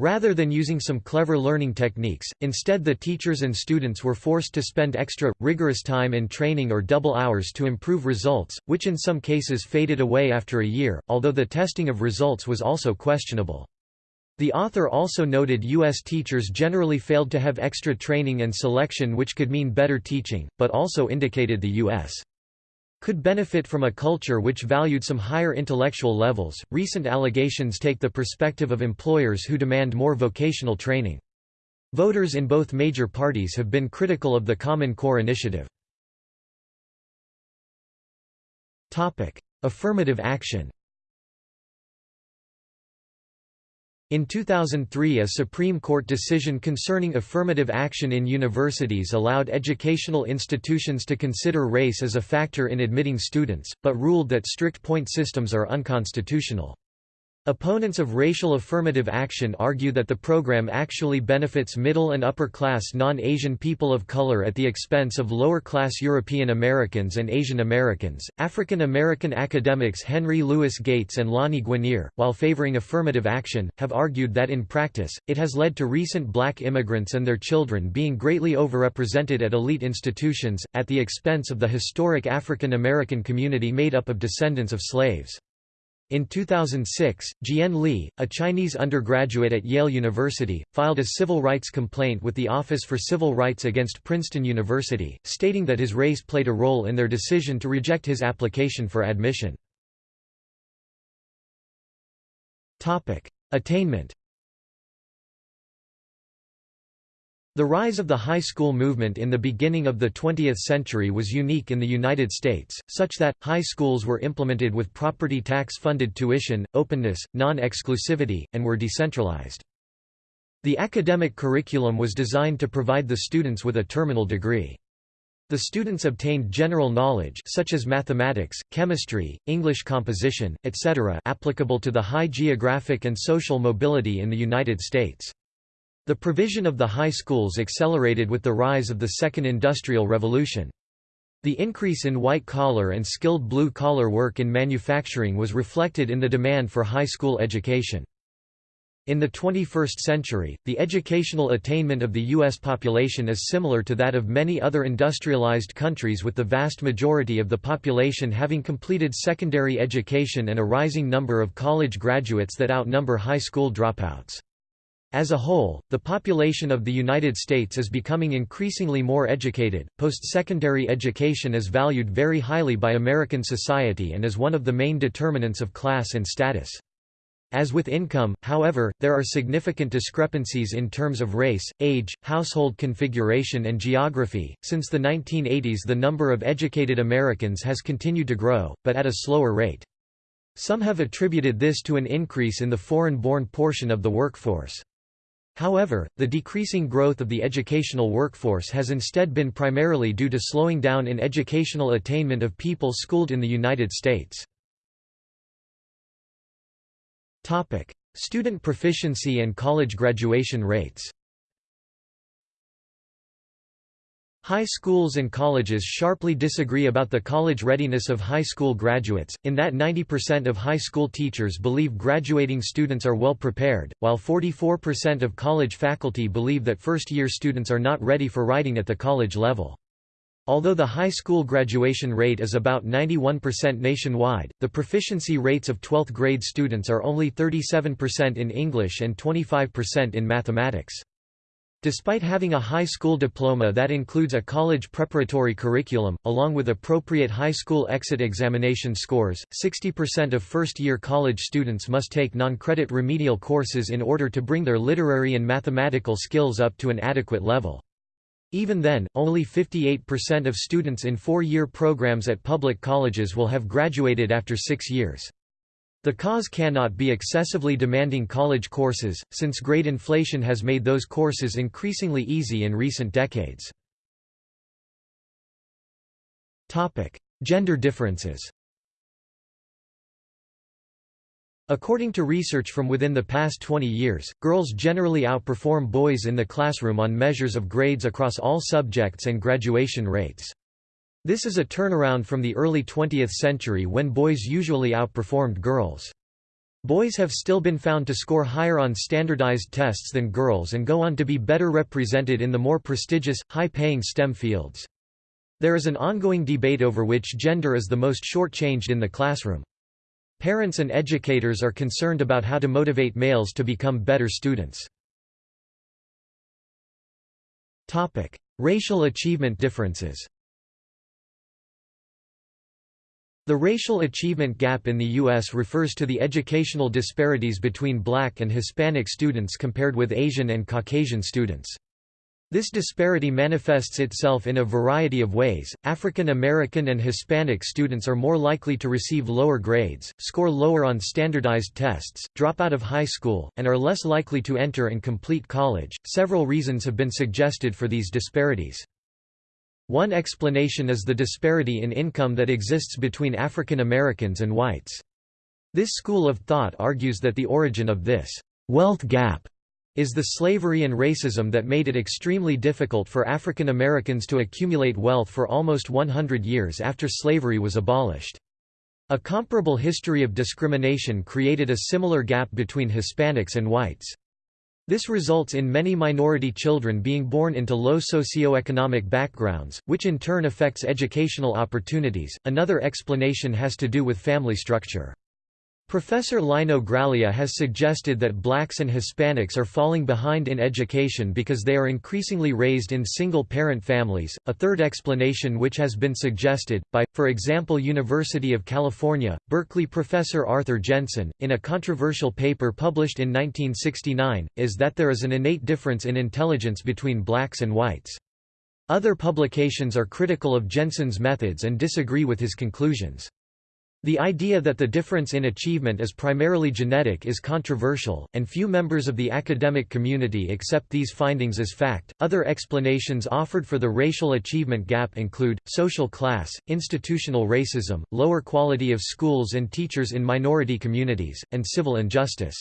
Speaker 1: Rather than using some clever learning techniques, instead the teachers and students were forced to spend extra, rigorous time in training or double hours to improve results, which in some cases faded away after a year, although the testing of results was also questionable. The author also noted U.S. teachers generally failed to have extra training and selection which could mean better teaching, but also indicated the U.S could benefit from a culture which valued some higher intellectual levels. Recent allegations take the perspective of employers who demand more vocational training. Voters in both major parties have been critical of the Common Core initiative. Topic: Affirmative action. In 2003 a Supreme Court decision concerning affirmative action in universities allowed educational institutions to consider race as a factor in admitting students, but ruled that strict point systems are unconstitutional. Opponents of racial affirmative action argue that the program actually benefits middle and upper-class non-Asian people of color at the expense of lower-class European Americans and Asian Americans. African American academics Henry Louis Gates and Lani Guinier, while favoring affirmative action, have argued that in practice, it has led to recent black immigrants and their children being greatly overrepresented at elite institutions, at the expense of the historic African American community made up of descendants of slaves. In 2006, Jian Li, a Chinese undergraduate at Yale University, filed a civil rights complaint with the Office for Civil Rights against Princeton University, stating that his race played a role in their decision to reject his application for admission. Attainment The rise of the high school movement in the beginning of the 20th century was unique in the United States, such that, high schools were implemented with property tax-funded tuition, openness, non-exclusivity, and were decentralized. The academic curriculum was designed to provide the students with a terminal degree. The students obtained general knowledge such as mathematics, chemistry, English composition, etc. applicable to the high geographic and social mobility in the United States. The provision of the high schools accelerated with the rise of the Second Industrial Revolution. The increase in white-collar and skilled blue-collar work in manufacturing was reflected in the demand for high school education. In the 21st century, the educational attainment of the U.S. population is similar to that of many other industrialized countries with the vast majority of the population having completed secondary education and a rising number of college graduates that outnumber high school dropouts. As a whole, the population of the United States is becoming increasingly more educated. Post-secondary education is valued very highly by American society and is one of the main determinants of class and status. As with income, however, there are significant discrepancies in terms of race, age, household configuration and geography. Since the 1980s the number of educated Americans has continued to grow, but at a slower rate. Some have attributed this to an increase in the foreign-born portion of the workforce. However, the decreasing growth of the educational workforce has instead been primarily due to slowing down in educational attainment of people schooled in the United States. Student proficiency and college graduation rates High schools and colleges sharply disagree about the college readiness of high school graduates, in that 90% of high school teachers believe graduating students are well prepared, while 44% of college faculty believe that first-year students are not ready for writing at the college level. Although the high school graduation rate is about 91% nationwide, the proficiency rates of 12th grade students are only 37% in English and 25% in mathematics. Despite having a high school diploma that includes a college preparatory curriculum, along with appropriate high school exit examination scores, 60% of first-year college students must take non-credit remedial courses in order to bring their literary and mathematical skills up to an adequate level. Even then, only 58% of students in four-year programs at public colleges will have graduated after six years. The cause cannot be excessively demanding college courses, since grade inflation has made those courses increasingly easy in recent decades. Gender differences According to research from within the past 20 years, girls generally outperform boys in the classroom on measures of grades across all subjects and graduation rates. This is a turnaround from the early 20th century when boys usually outperformed girls. Boys have still been found to score higher on standardized tests than girls and go on to be better represented in the more prestigious, high-paying STEM fields. There is an ongoing debate over which gender is the most shortchanged in the classroom. Parents and educators are concerned about how to motivate males to become better students. Racial achievement differences The racial achievement gap in the U.S. refers to the educational disparities between black and Hispanic students compared with Asian and Caucasian students. This disparity manifests itself in a variety of ways. African American and Hispanic students are more likely to receive lower grades, score lower on standardized tests, drop out of high school, and are less likely to enter and complete college. Several reasons have been suggested for these disparities. One explanation is the disparity in income that exists between African Americans and whites. This school of thought argues that the origin of this wealth gap is the slavery and racism that made it extremely difficult for African Americans to accumulate wealth for almost 100 years after slavery was abolished. A comparable history of discrimination created a similar gap between Hispanics and whites. This results in many minority children being born into low socioeconomic backgrounds, which in turn affects educational opportunities. Another explanation has to do with family structure. Professor Lino Graglia has suggested that blacks and Hispanics are falling behind in education because they are increasingly raised in single-parent families. A third explanation which has been suggested, by, for example University of California, Berkeley professor Arthur Jensen, in a controversial paper published in 1969, is that there is an innate difference in intelligence between blacks and whites. Other publications are critical of Jensen's methods and disagree with his conclusions. The idea that the difference in achievement is primarily genetic is controversial, and few members of the academic community accept these findings as fact. Other explanations offered for the racial achievement gap include social class, institutional racism, lower quality of schools and teachers in minority communities, and civil injustice.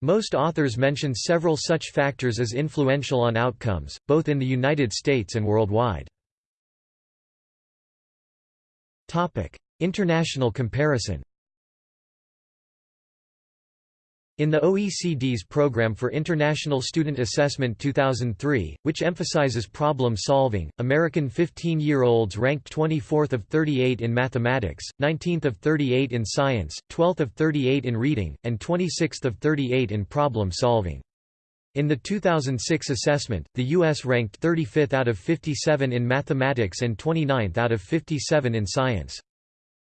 Speaker 1: Most authors mention several such factors as influential on outcomes, both in the United States and worldwide. Topic: International comparison In the OECD's Programme for International Student Assessment 2003, which emphasizes problem solving, American 15-year-olds ranked 24th of 38 in mathematics, 19th of 38 in science, 12th of 38 in reading, and 26th of 38 in problem solving. In the 2006 assessment, the U.S. ranked 35th out of 57 in mathematics and 29th out of 57 in science.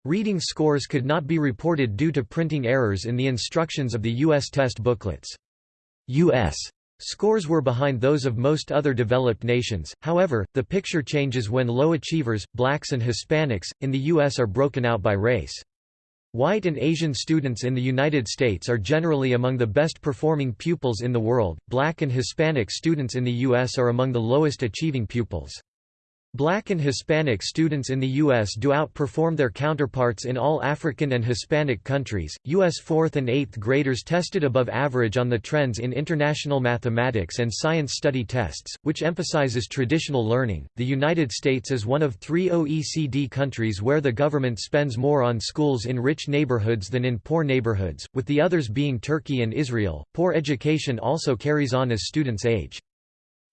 Speaker 1: Reading scores could not be reported due to printing errors in the instructions of the U.S. test booklets. U.S. Scores were behind those of most other developed nations, however, the picture changes when low achievers, blacks and Hispanics, in the U.S. are broken out by race. White and Asian students in the United States are generally among the best performing pupils in the world, black and Hispanic students in the U.S. are among the lowest achieving pupils. Black and Hispanic students in the U.S. do outperform their counterparts in all African and Hispanic countries. U.S. 4th and 8th graders tested above average on the trends in international mathematics and science study tests, which emphasizes traditional learning. The United States is one of three OECD countries where the government spends more on schools in rich neighborhoods than in poor neighborhoods, with the others being Turkey and Israel. Poor education also carries on as students age.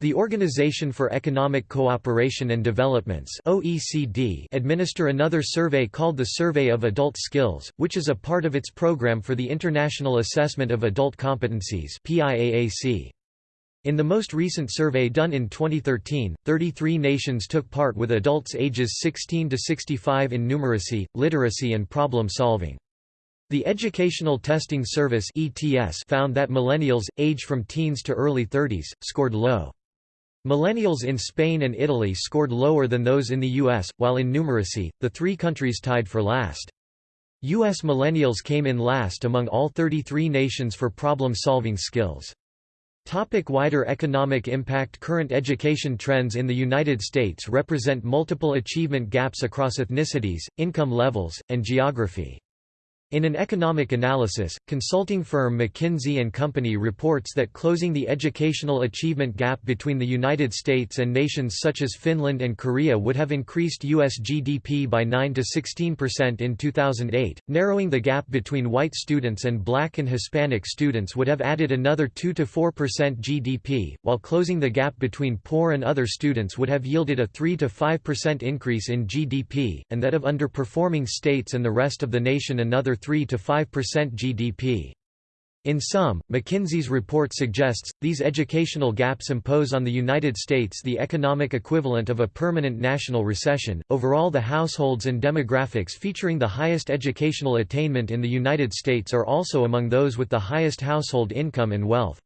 Speaker 1: The Organization for Economic Cooperation and Developments (OECD) administer another survey called the Survey of Adult Skills, which is a part of its program for the International Assessment of Adult Competencies (PIAAC). In the most recent survey done in 2013, 33 nations took part with adults ages 16 to 65 in numeracy, literacy and problem solving. The Educational Testing Service (ETS) found that millennials, aged from teens to early 30s, scored low. Millennials in Spain and Italy scored lower than those in the US, while in numeracy, the three countries tied for last. U.S. millennials came in last among all 33 nations for problem-solving skills. Topic wider economic impact Current education trends in the United States represent multiple achievement gaps across ethnicities, income levels, and geography. In an economic analysis, consulting firm McKinsey & Company reports that closing the educational achievement gap between the United States and nations such as Finland and Korea would have increased U.S. GDP by 9 to 16% in 2008, narrowing the gap between white students and black and Hispanic students would have added another 2 to 4% GDP, while closing the gap between poor and other students would have yielded a 3 to 5% increase in GDP, and that of underperforming states and the rest of the nation another 3 to 5% GDP. In sum, McKinsey's report suggests, these educational gaps impose on the United States the economic equivalent of a permanent national recession. Overall, the households and demographics featuring the highest educational attainment in the United States are also among those with the highest household income and wealth.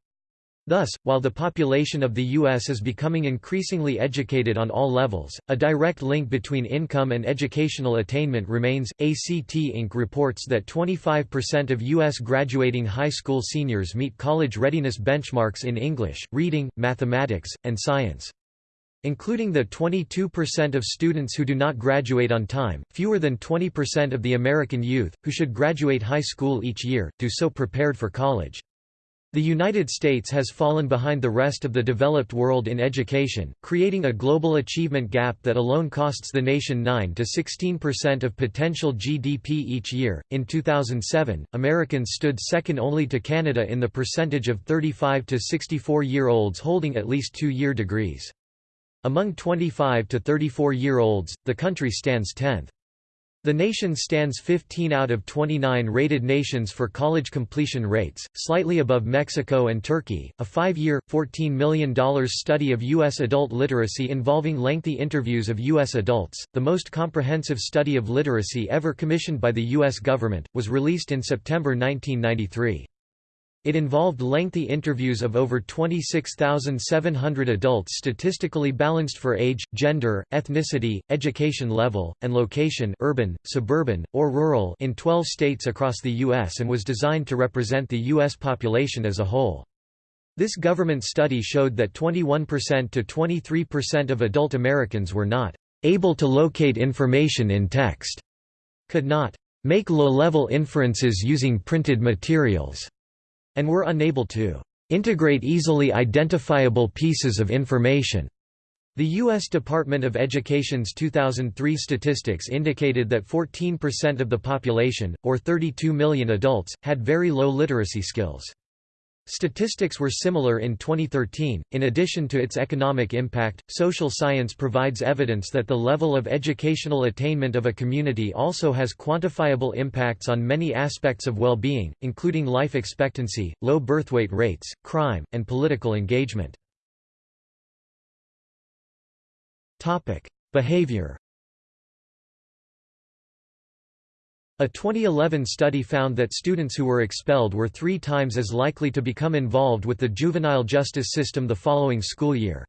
Speaker 1: Thus, while the population of the U.S. is becoming increasingly educated on all levels, a direct link between income and educational attainment remains. ACT Inc. reports that 25% of U.S. graduating high school seniors meet college readiness benchmarks in English, reading, mathematics, and science. Including the 22% of students who do not graduate on time, fewer than 20% of the American youth, who should graduate high school each year, do so prepared for college. The United States has fallen behind the rest of the developed world in education, creating a global achievement gap that alone costs the nation 9 to 16% of potential GDP each year. In 2007, Americans stood second only to Canada in the percentage of 35 to 64 year olds holding at least two year degrees. Among 25 to 34 year olds, the country stands 10th. The nation stands 15 out of 29 rated nations for college completion rates, slightly above Mexico and Turkey. A five year, $14 million study of U.S. adult literacy involving lengthy interviews of U.S. adults, the most comprehensive study of literacy ever commissioned by the U.S. government, was released in September 1993. It involved lengthy interviews of over 26,700 adults statistically balanced for age, gender, ethnicity, education level, and location urban, suburban, or rural in 12 states across the U.S. and was designed to represent the U.S. population as a whole. This government study showed that 21% to 23% of adult Americans were not able to locate information in text, could not make low-level inferences using printed materials, and were unable to integrate easily identifiable pieces of information. The U.S. Department of Education's 2003 statistics indicated that 14% of the population, or 32 million adults, had very low literacy skills. Statistics were similar in 2013. In addition to its economic impact, social science provides evidence that the level of educational attainment of a community also has quantifiable impacts on many aspects of well being, including life expectancy, low birthweight rates, crime, and political engagement. Behavior A 2011 study found that students who were expelled were three times as likely to become involved with the juvenile justice system the following school year.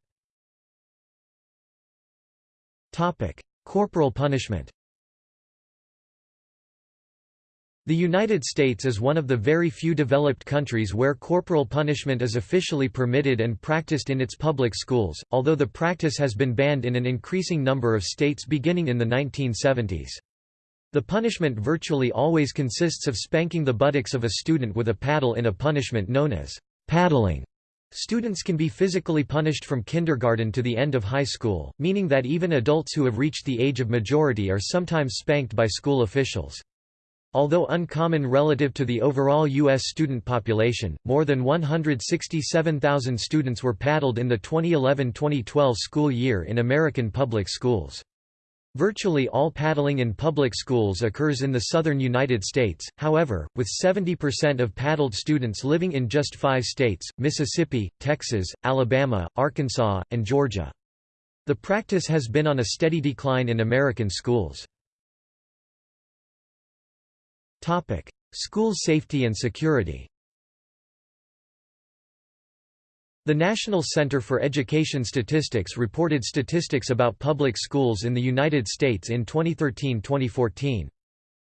Speaker 1: Corporal punishment The United States is one of the very few developed countries where corporal punishment is officially permitted and practiced in its public schools, although the practice has been banned in an increasing number of states beginning in the 1970s. The punishment virtually always consists of spanking the buttocks of a student with a paddle in a punishment known as paddling. Students can be physically punished from kindergarten to the end of high school, meaning that even adults who have reached the age of majority are sometimes spanked by school officials. Although uncommon relative to the overall U.S. student population, more than 167,000 students were paddled in the 2011-2012 school year in American public schools. Virtually all paddling in public schools occurs in the southern United States, however, with 70% of paddled students living in just five states, Mississippi, Texas, Alabama, Arkansas, and Georgia. The practice has been on a steady decline in American schools. School safety and security The National Center for Education Statistics reported statistics about public schools in the United States in 2013-2014.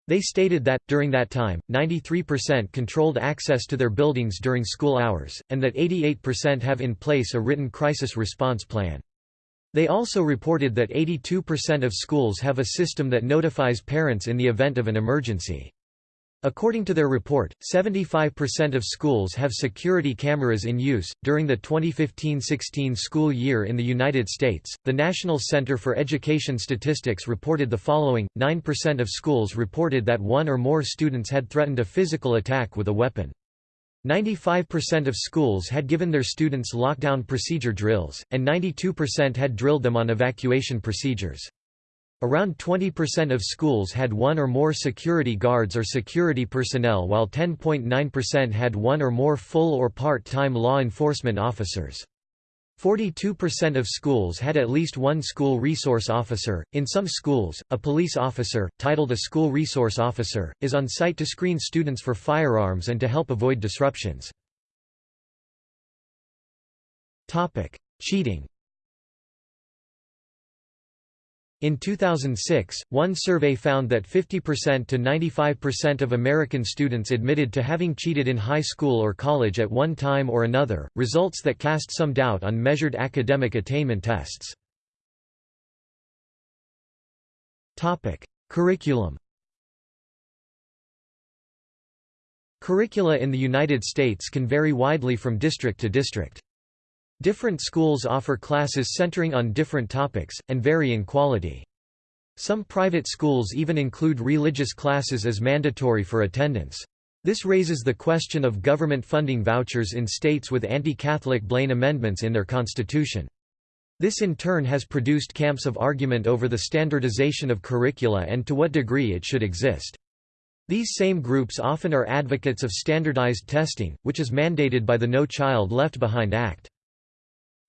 Speaker 1: They stated that, during that time, 93% controlled access to their buildings during school hours, and that 88% have in place a written crisis response plan. They also reported that 82% of schools have a system that notifies parents in the event of an emergency. According to their report, 75% of schools have security cameras in use. During the 2015-16 school year in the United States, the National Center for Education Statistics reported the following: 9% of schools reported that one or more students had threatened a physical attack with a weapon. 95% of schools had given their students lockdown procedure drills, and 92% had drilled them on evacuation procedures. Around 20% of schools had one or more security guards or security personnel while 10.9% had one or more full or part-time law enforcement officers. 42% of schools had at least one school resource officer. In some schools, a police officer, titled a school resource officer, is on site to screen students for firearms and to help avoid disruptions. Topic: Cheating. In 2006, one survey found that 50% to 95% of American students admitted to having cheated in high school or college at one time or another, results that cast some doubt on measured academic attainment tests. Curriculum Curricula in the United States can vary widely from district to district. Different schools offer classes centering on different topics, and vary in quality. Some private schools even include religious classes as mandatory for attendance. This raises the question of government funding vouchers in states with anti-Catholic Blaine amendments in their constitution. This in turn has produced camps of argument over the standardization of curricula and to what degree it should exist. These same groups often are advocates of standardized testing, which is mandated by the No Child Left Behind Act.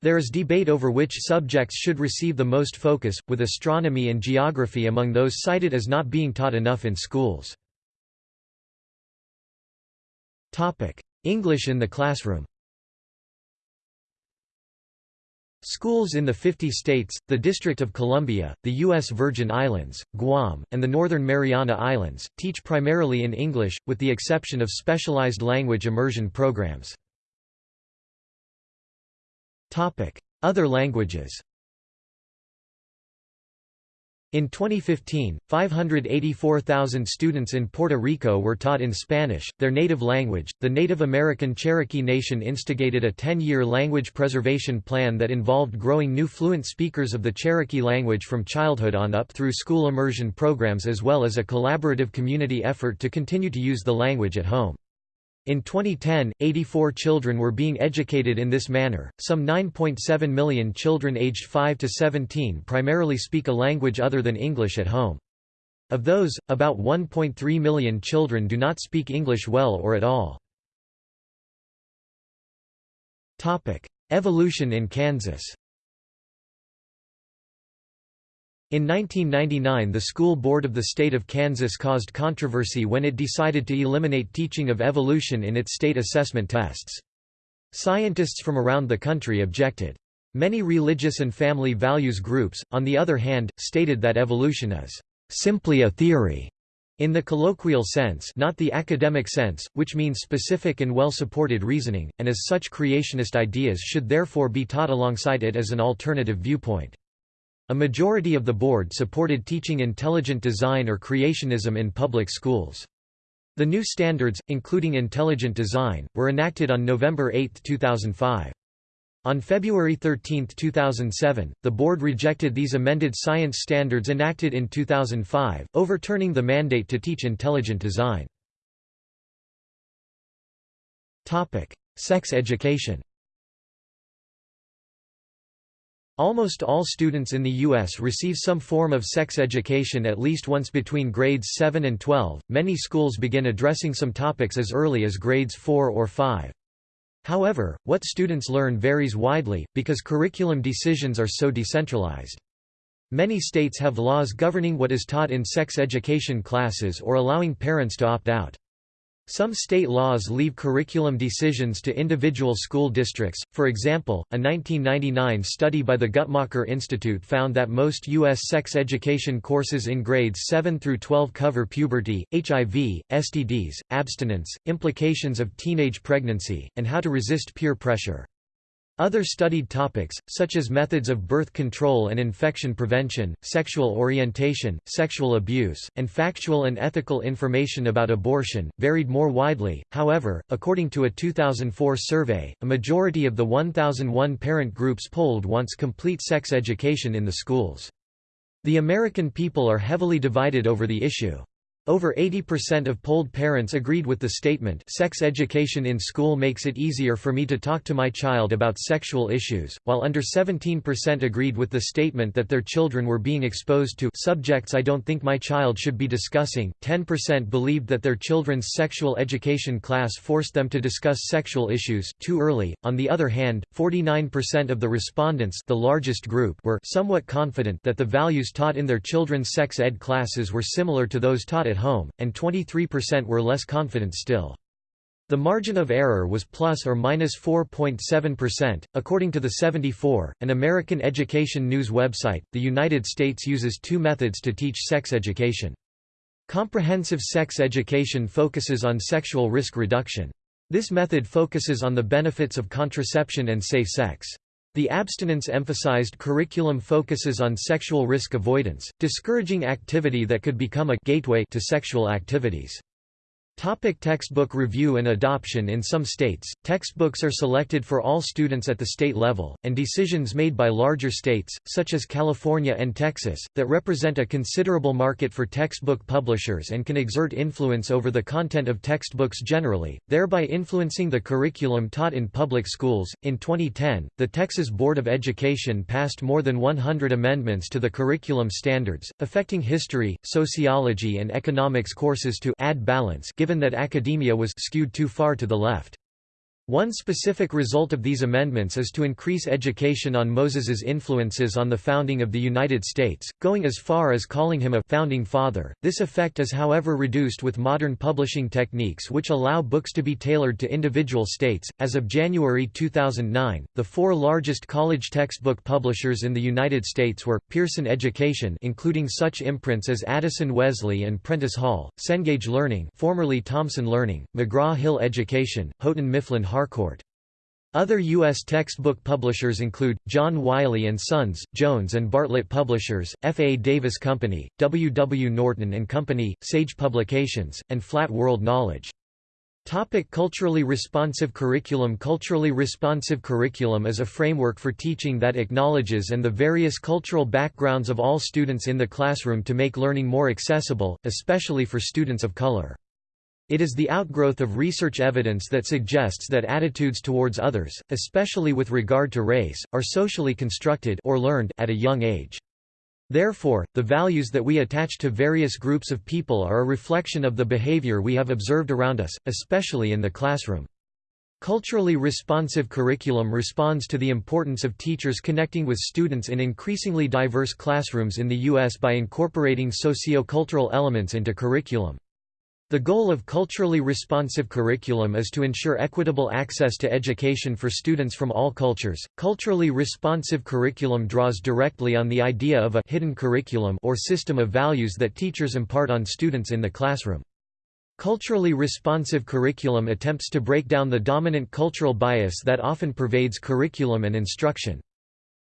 Speaker 1: There is debate over which subjects should receive the most focus, with astronomy and geography among those cited as not being taught enough in schools. English in the classroom Schools in the 50 states, the District of Columbia, the U.S. Virgin Islands, Guam, and the Northern Mariana Islands, teach primarily in English, with the exception of specialized language immersion programs. Other languages in 2015, 584,000 students in Puerto Rico were taught in Spanish, their native language. The Native American Cherokee Nation instigated a 10 year language preservation plan that involved growing new fluent speakers of the Cherokee language from childhood on up through school immersion programs as well as a collaborative community effort to continue to use the language at home. In 2010, 84 children were being educated in this manner. Some 9.7 million children aged 5 to 17 primarily speak a language other than English at home. Of those, about 1.3 million children do not speak English well or at all. Topic: Evolution in Kansas. In 1999 the School Board of the State of Kansas caused controversy when it decided to eliminate teaching of evolution in its state assessment tests. Scientists from around the country objected. Many religious and family values groups, on the other hand, stated that evolution is simply a theory in the colloquial sense not the academic sense, which means specific and well-supported reasoning, and as such creationist ideas should therefore be taught alongside it as an alternative viewpoint. A majority of the board supported teaching intelligent design or creationism in public schools. The new standards, including intelligent design, were enacted on November 8, 2005. On February 13, 2007, the board rejected these amended science standards enacted in 2005, overturning the mandate to teach intelligent design. Sex education Almost all students in the U.S. receive some form of sex education at least once between grades 7 and 12. Many schools begin addressing some topics as early as grades 4 or 5. However, what students learn varies widely, because curriculum decisions are so decentralized. Many states have laws governing what is taught in sex education classes or allowing parents to opt out. Some state laws leave curriculum decisions to individual school districts. For example, a 1999 study by the Guttmacher Institute found that most U.S. sex education courses in grades 7 through 12 cover puberty, HIV, STDs, abstinence, implications of teenage pregnancy, and how to resist peer pressure. Other studied topics, such as methods of birth control and infection prevention, sexual orientation, sexual abuse, and factual and ethical information about abortion, varied more widely. However, according to a 2004 survey, a majority of the 1,001 parent groups polled wants complete sex education in the schools. The American people are heavily divided over the issue. Over 80% of polled parents agreed with the statement sex education in school makes it easier for me to talk to my child about sexual issues, while under 17% agreed with the statement that their children were being exposed to subjects I don't think my child should be discussing. 10% believed that their children's sexual education class forced them to discuss sexual issues too early. On the other hand, 49% of the respondents, the largest group, were somewhat confident that the values taught in their children's sex ed classes were similar to those taught at home, and 23% were less confident still. The margin of error was plus or minus 4.7%. According to the 74, an American education news website, the United States uses two methods to teach sex education. Comprehensive sex education focuses on sexual risk reduction. This method focuses on the benefits of contraception and safe sex. The abstinence-emphasized curriculum focuses on sexual risk avoidance, discouraging activity that could become a gateway to sexual activities. Topic textbook review and adoption In some states, textbooks are selected for all students at the state level, and decisions made by larger states, such as California and Texas, that represent a considerable market for textbook publishers and can exert influence over the content of textbooks generally, thereby influencing the curriculum taught in public schools. In 2010, the Texas Board of Education passed more than 100 amendments to the curriculum standards, affecting history, sociology, and economics courses to add balance given that academia was skewed too far to the left. One specific result of these amendments is to increase education on Moses's influences on the founding of the United States, going as far as calling him a founding father. This effect is however reduced with modern publishing techniques which allow books to be tailored to individual states. As of January 2009, the four largest college textbook publishers in the United States were Pearson Education, including such imprints as Addison Wesley and Prentice Hall, Cengage Learning, formerly Thomson Learning, McGraw-Hill Education, Houghton Mifflin Harcourt. Other U.S. textbook publishers include, John Wiley & Sons, Jones and Bartlett Publishers, F. A. Davis Company, W. W. Norton Company, Sage Publications, and Flat World Knowledge. Topic culturally responsive curriculum Culturally responsive curriculum is a framework for teaching that acknowledges and the various cultural backgrounds of all students in the classroom to make learning more accessible, especially for students of color. It is the outgrowth of research evidence that suggests that attitudes towards others, especially with regard to race, are socially constructed or learned at a young age. Therefore, the values that we attach to various groups of people are a reflection of the behavior we have observed around us, especially in the classroom. Culturally responsive curriculum responds to the importance of teachers connecting with students in increasingly diverse classrooms in the U.S. by incorporating socio-cultural elements into curriculum. The goal of culturally responsive curriculum is to ensure equitable access to education for students from all cultures. Culturally responsive curriculum draws directly on the idea of a hidden curriculum or system of values that teachers impart on students in the classroom. Culturally responsive curriculum attempts to break down the dominant cultural bias that often pervades curriculum and instruction.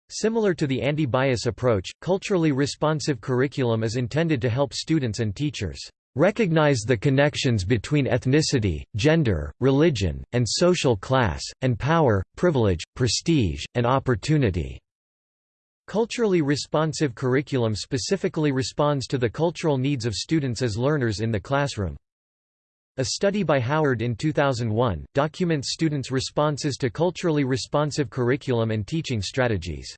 Speaker 1: Similar to the anti-bias approach, culturally responsive curriculum is intended to help students and teachers recognize the connections between ethnicity, gender, religion, and social class, and power, privilege, prestige, and opportunity." Culturally responsive curriculum specifically responds to the cultural needs of students as learners in the classroom. A study by Howard in 2001, documents students' responses to culturally responsive curriculum and teaching strategies.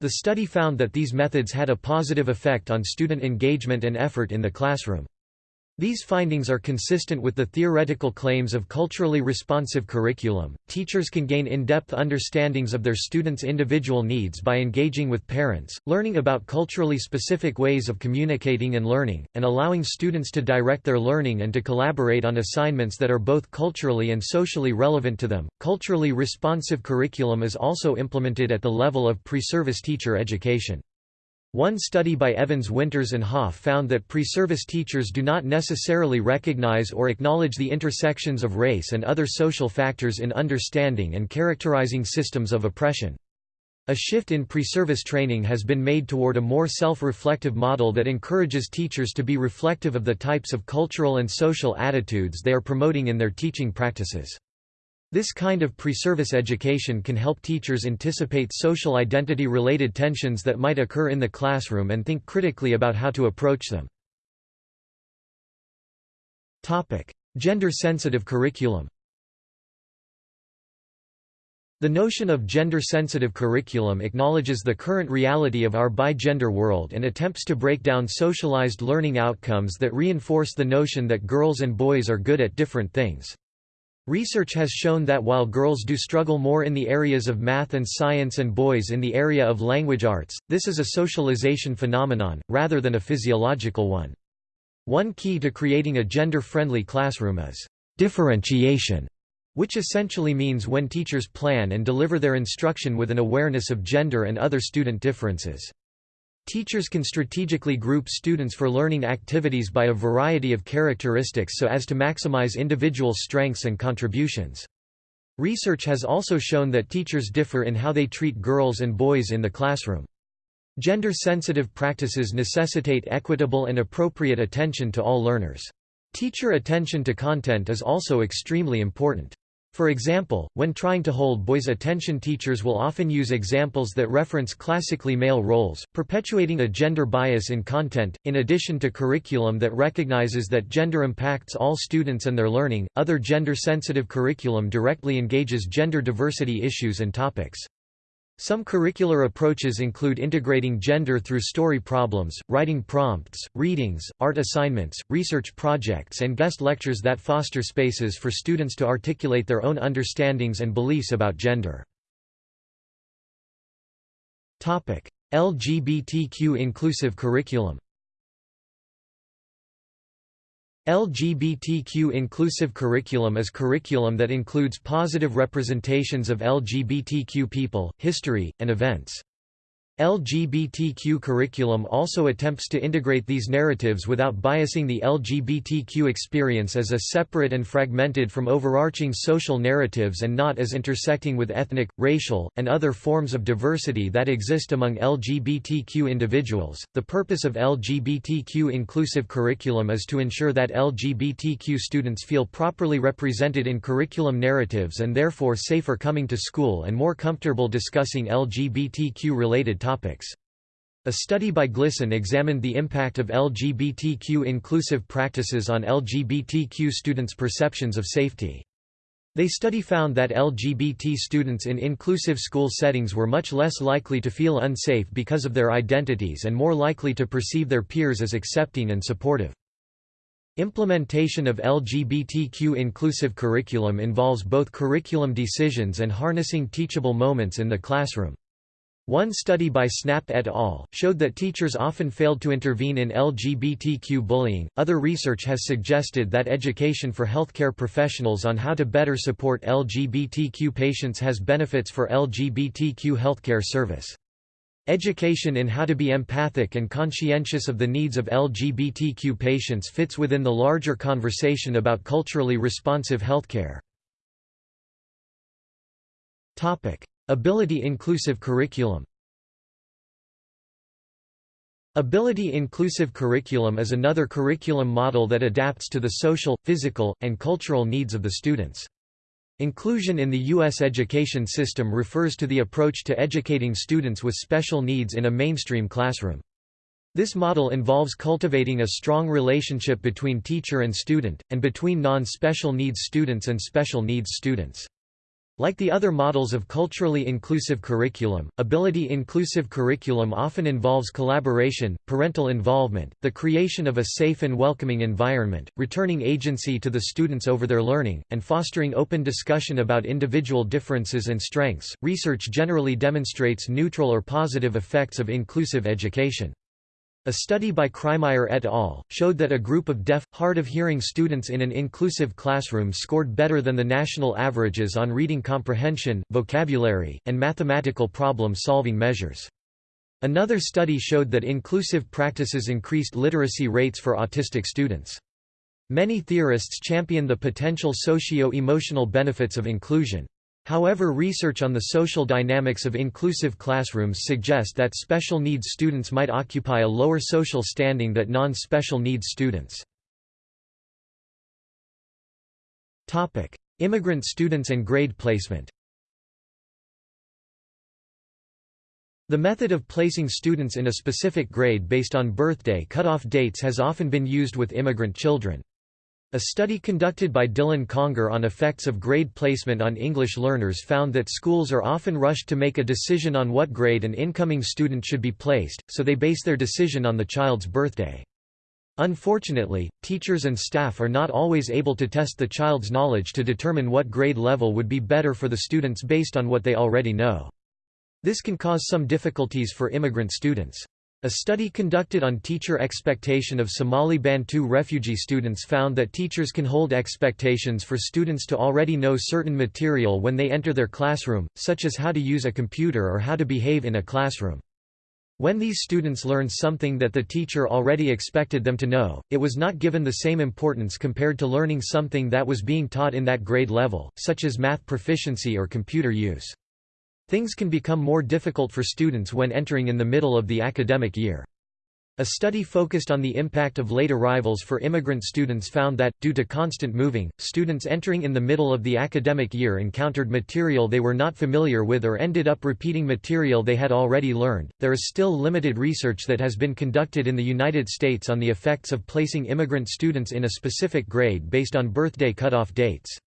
Speaker 1: The study found that these methods had a positive effect on student engagement and effort in the classroom. These findings are consistent with the theoretical claims of culturally responsive curriculum. Teachers can gain in-depth understandings of their students' individual needs by engaging with parents, learning about culturally specific ways of communicating and learning, and allowing students to direct their learning and to collaborate on assignments that are both culturally and socially relevant to them. Culturally responsive curriculum is also implemented at the level of pre-service teacher education. One study by Evans Winters and Hoff found that pre-service teachers do not necessarily recognize or acknowledge the intersections of race and other social factors in understanding and characterizing systems of oppression. A shift in pre-service training has been made toward a more self-reflective model that encourages teachers to be reflective of the types of cultural and social attitudes they are promoting in their teaching practices. This kind of pre-service education can help teachers anticipate social identity-related tensions that might occur in the classroom and think critically about how to approach them. Topic: Gender-sensitive curriculum The notion of gender-sensitive curriculum acknowledges the current reality of our bi-gender world and attempts to break down socialized learning outcomes that reinforce the notion that girls and boys are good at different things. Research has shown that while girls do struggle more in the areas of math and science and boys in the area of language arts, this is a socialization phenomenon, rather than a physiological one. One key to creating a gender-friendly classroom is differentiation, which essentially means when teachers plan and deliver their instruction with an awareness of gender and other student differences. Teachers can strategically group students for learning activities by a variety of characteristics so as to maximize individual strengths and contributions. Research has also shown that teachers differ in how they treat girls and boys in the classroom. Gender-sensitive practices necessitate equitable and appropriate attention to all learners. Teacher attention to content is also extremely important. For example, when trying to hold boys' attention teachers will often use examples that reference classically male roles, perpetuating a gender bias in content. In addition to curriculum that recognizes that gender impacts all students and their learning, other gender-sensitive curriculum directly engages gender diversity issues and topics. Some curricular approaches include integrating gender through story problems, writing prompts, readings, art assignments, research projects and guest lectures that foster spaces for students to articulate their own understandings and beliefs about gender. LGBTQ inclusive curriculum LGBTQ inclusive curriculum is curriculum that includes positive representations of LGBTQ people, history, and events. LGBTQ curriculum also attempts to integrate these narratives without biasing the LGBTQ experience as a separate and fragmented from overarching social narratives and not as intersecting with ethnic, racial, and other forms of diversity that exist among LGBTQ individuals. The purpose of LGBTQ inclusive curriculum is to ensure that LGBTQ students feel properly represented in curriculum narratives and therefore safer coming to school and more comfortable discussing LGBTQ related topics. A study by GLSEN examined the impact of LGBTQ inclusive practices on LGBTQ students' perceptions of safety. They study found that LGBT students in inclusive school settings were much less likely to feel unsafe because of their identities and more likely to perceive their peers as accepting and supportive. Implementation of LGBTQ inclusive curriculum involves both curriculum decisions and harnessing teachable moments in the classroom. One study by Snapp et al. showed that teachers often failed to intervene in LGBTQ bullying. Other research has suggested that education for healthcare professionals on how to better support LGBTQ patients has benefits for LGBTQ healthcare service. Education in how to be empathic and conscientious of the needs of LGBTQ patients fits within the larger conversation about culturally responsive healthcare. Topic: Ability-inclusive curriculum Ability-inclusive curriculum is another curriculum model that adapts to the social, physical, and cultural needs of the students. Inclusion in the U.S. education system refers to the approach to educating students with special needs in a mainstream classroom. This model involves cultivating a strong relationship between teacher and student, and between non-special needs students and special needs students. Like the other models of culturally inclusive curriculum, ability-inclusive curriculum often involves collaboration, parental involvement, the creation of a safe and welcoming environment, returning agency to the students over their learning, and fostering open discussion about individual differences and strengths. Research generally demonstrates neutral or positive effects of inclusive education. A study by Kreimeyer et al. showed that a group of deaf, hard-of-hearing students in an inclusive classroom scored better than the national averages on reading comprehension, vocabulary, and mathematical problem-solving measures. Another study showed that inclusive practices increased literacy rates for autistic students. Many theorists champion the potential socio-emotional benefits of inclusion. However research on the social dynamics of inclusive classrooms suggest that special needs students might occupy a lower social standing than non-special needs students. Immigrant students and grade placement The method of placing students in a specific grade based on birthday cutoff dates has often been used with immigrant children. A study conducted by Dylan Conger on effects of grade placement on English learners found that schools are often rushed to make a decision on what grade an incoming student should be placed, so they base their decision on the child's birthday. Unfortunately, teachers and staff are not always able to test the child's knowledge to determine what grade level would be better for the students based on what they already know. This can cause some difficulties for immigrant students. A study conducted on teacher expectation of Somali Bantu refugee students found that teachers can hold expectations for students to already know certain material when they enter their classroom, such as how to use a computer or how to behave in a classroom. When these students learned something that the teacher already expected them to know, it was not given the same importance compared to learning something that was being taught in that grade level, such as math proficiency or computer use. Things can become more difficult for students when entering in the middle of the academic year. A study focused on the impact of late arrivals for immigrant students found that, due to constant moving, students entering in the middle of the academic year encountered material they were not familiar with or ended up repeating material they had already learned. There is still limited research that has been conducted in the United States on the effects of placing immigrant students in a specific grade based on birthday cutoff dates.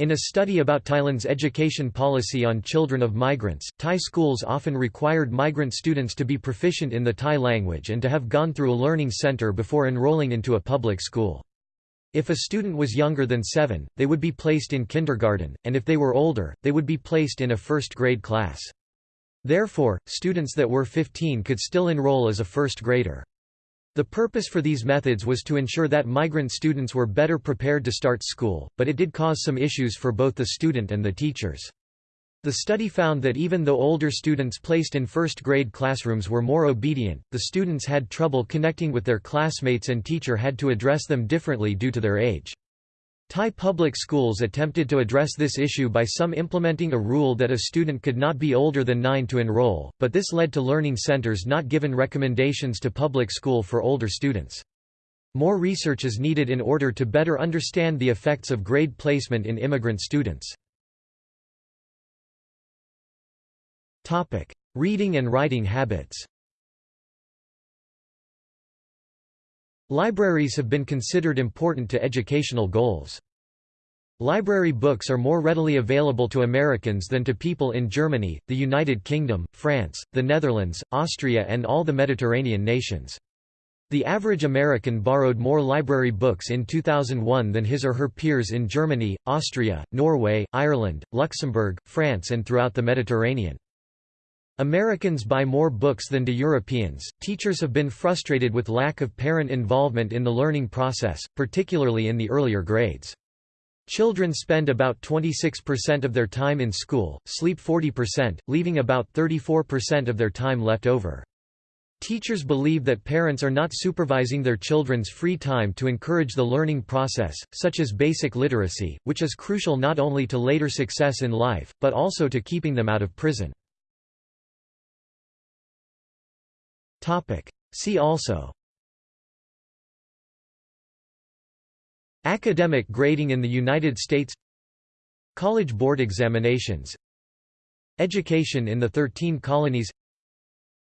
Speaker 1: In a study about Thailand's education policy on children of migrants, Thai schools often required migrant students to be proficient in the Thai language and to have gone through a learning center before enrolling into a public school. If a student was younger than seven, they would be placed in kindergarten, and if they were older, they would be placed in a first grade class. Therefore, students that were 15 could still enroll as a first grader. The purpose for these methods was to ensure that migrant students were better prepared to start school, but it did cause some issues for both the student and the teachers. The study found that even though older students placed in first-grade classrooms were more obedient, the students had trouble connecting with their classmates and teacher had to address them differently due to their age. Thai public schools attempted to address this issue by some implementing a rule that a student could not be older than 9 to enroll, but this led to learning centers not given recommendations to public school for older students. More research is needed in order to better understand the effects of grade placement in immigrant students. Reading and writing habits Libraries have been considered important to educational goals. Library books are more readily available to Americans than to people in Germany, the United Kingdom, France, the Netherlands, Austria and all the Mediterranean nations. The average American borrowed more library books in 2001 than his or her peers in Germany, Austria, Norway, Ireland, Luxembourg, France and throughout the Mediterranean. Americans buy more books than do Europeans. Teachers have been frustrated with lack of parent involvement in the learning process, particularly in the earlier grades. Children spend about 26% of their time in school, sleep 40%, leaving about 34% of their time left over. Teachers believe that parents are not supervising their children's free time to encourage the learning process, such as basic literacy, which is crucial not only to later success in life, but also to keeping them out of prison. Topic. See also. Academic grading in the United States. College board examinations. Education in the Thirteen Colonies.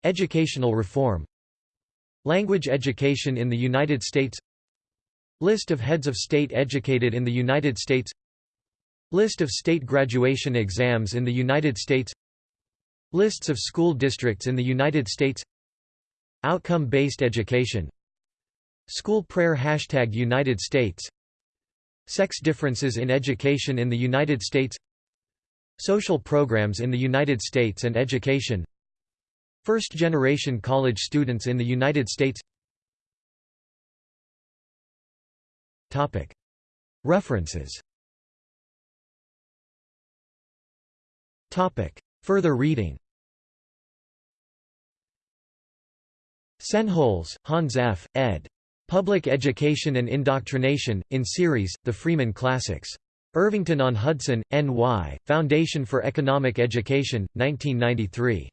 Speaker 1: Educational reform. Language education in the United States. List of heads of state educated in the United States. List of state graduation exams in the United States. Lists of school districts in the United States Outcome-based education. School prayer Hashtag United States. Sex differences in education in the United States. Social programs in the United States and education. First-generation college students in the United States. References. Further reading Sennholz, Hans F., ed. Public Education and Indoctrination, in series, The Freeman Classics. Irvington-on-Hudson, N.Y., Foundation for Economic Education, 1993.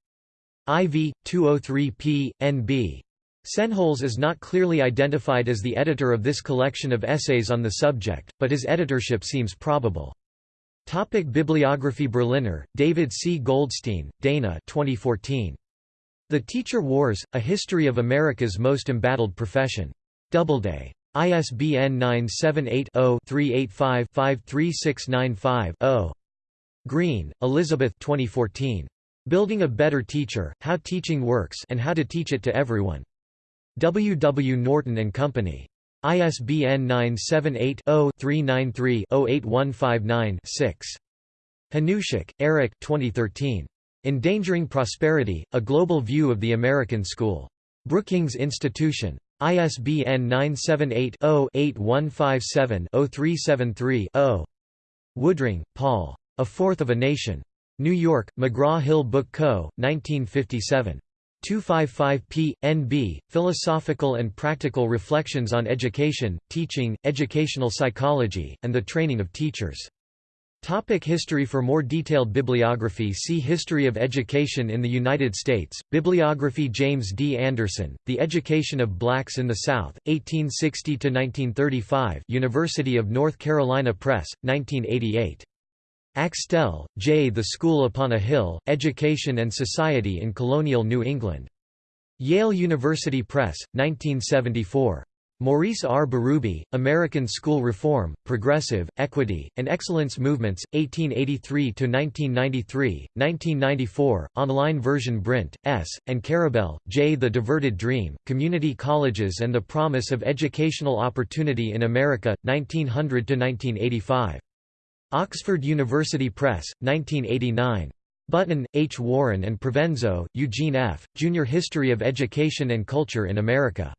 Speaker 1: IV, 203p, NB. Sennholz is not clearly identified as the editor of this collection of essays on the subject, but his editorship seems probable. Topic Bibliography Berliner, David C. Goldstein, Dana 2014. The Teacher Wars, A History of America's Most Embattled Profession. Doubleday. ISBN 978-0-385-53695-0. Green, Elizabeth 2014. Building a Better Teacher, How Teaching Works and How to Teach It to Everyone. W. W. Norton and Company. ISBN 978-0-393-08159-6. Hanushek, Eric 2013. Endangering Prosperity, A Global View of the American School. Brookings Institution. ISBN 978-0-8157-0373-0. Woodring, Paul. A Fourth of a Nation. New York, McGraw-Hill Book Co., 1957. 255p. NB, Philosophical and Practical Reflections on Education, Teaching, Educational Psychology, and the Training of Teachers. Topic history For more detailed bibliography see History of Education in the United States, Bibliography James D. Anderson, The Education of Blacks in the South, 1860–1935 University of North Carolina Press, 1988. Axtell, J. The School Upon a Hill, Education and Society in Colonial New England. Yale University Press, 1974. Maurice R. Berube, American School Reform, Progressive, Equity, and Excellence Movements, 1883–1993, 1994, online version Brint, S., and Karabel, J. The Diverted Dream, Community Colleges and the Promise of Educational Opportunity in America, 1900–1985. Oxford University Press, 1989. Button, H. Warren and Provenzo, Eugene F., Junior History of Education and Culture in America.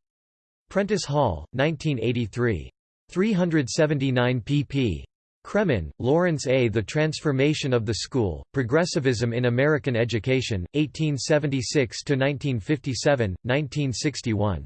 Speaker 1: Prentice Hall, 1983. 379 pp. Cremin, Lawrence A. The Transformation of the School, Progressivism in American Education, 1876–1957, 1961.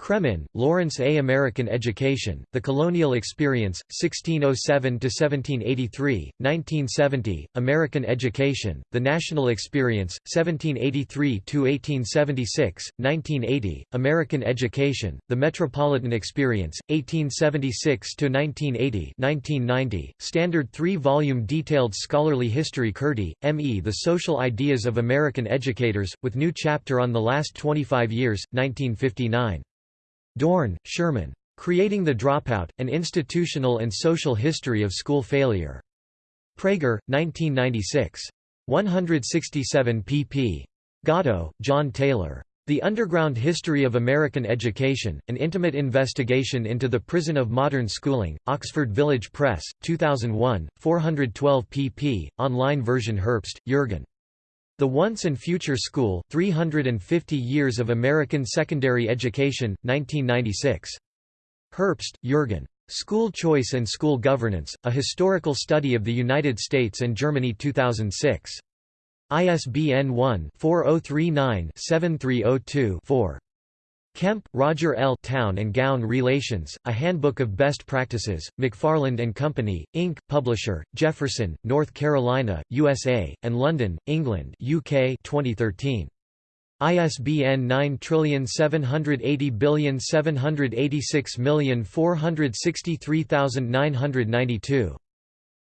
Speaker 1: Cremin, Lawrence A. American Education, The Colonial Experience, 1607–1783, 1970, American Education, The National Experience, 1783–1876, 1980, American Education, The Metropolitan Experience, 1876–1980 1990, Standard three-volume detailed scholarly history Curti, M.E. The Social Ideas of American Educators, with new chapter on the last 25 years, 1959. Dorn, Sherman. Creating the Dropout, An Institutional and Social History of School Failure. Praeger, 1996. 167 pp. Gatto, John Taylor. The Underground History of American Education, An Intimate Investigation into the Prison of Modern Schooling, Oxford Village Press, 2001, 412 pp. Online version Herbst, Jürgen. The Once and Future School, 350 Years of American Secondary Education, 1996. Herbst, Jürgen. School Choice and School Governance, A Historical Study of the United States and Germany 2006. ISBN 1-4039-7302-4. Kemp, Roger L. Town and Gown Relations, A Handbook of Best Practices, McFarland and Company, Inc., Publisher, Jefferson, North Carolina, USA, and London, England UK 2013. ISBN 9780786463992.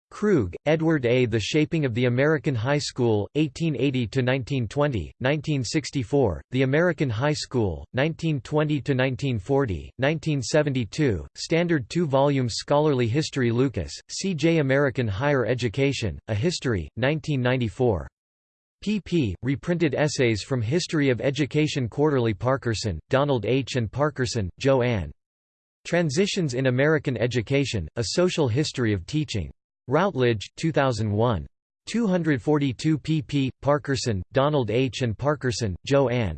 Speaker 1: Krug, Edward A. The Shaping of the American High School, 1880–1920, 1964, The American High School, 1920–1940, 1972, Standard 2-volume scholarly history Lucas, C. J. American Higher Education, A History, 1994. pp. Reprinted essays from History of Education Quarterly Parkerson, Donald H. and Parkerson, Joanne. Transitions in American Education, A Social History of Teaching. Routledge, 2001. 242 pp. Parkerson, Donald H. and Parkerson, Jo Ann.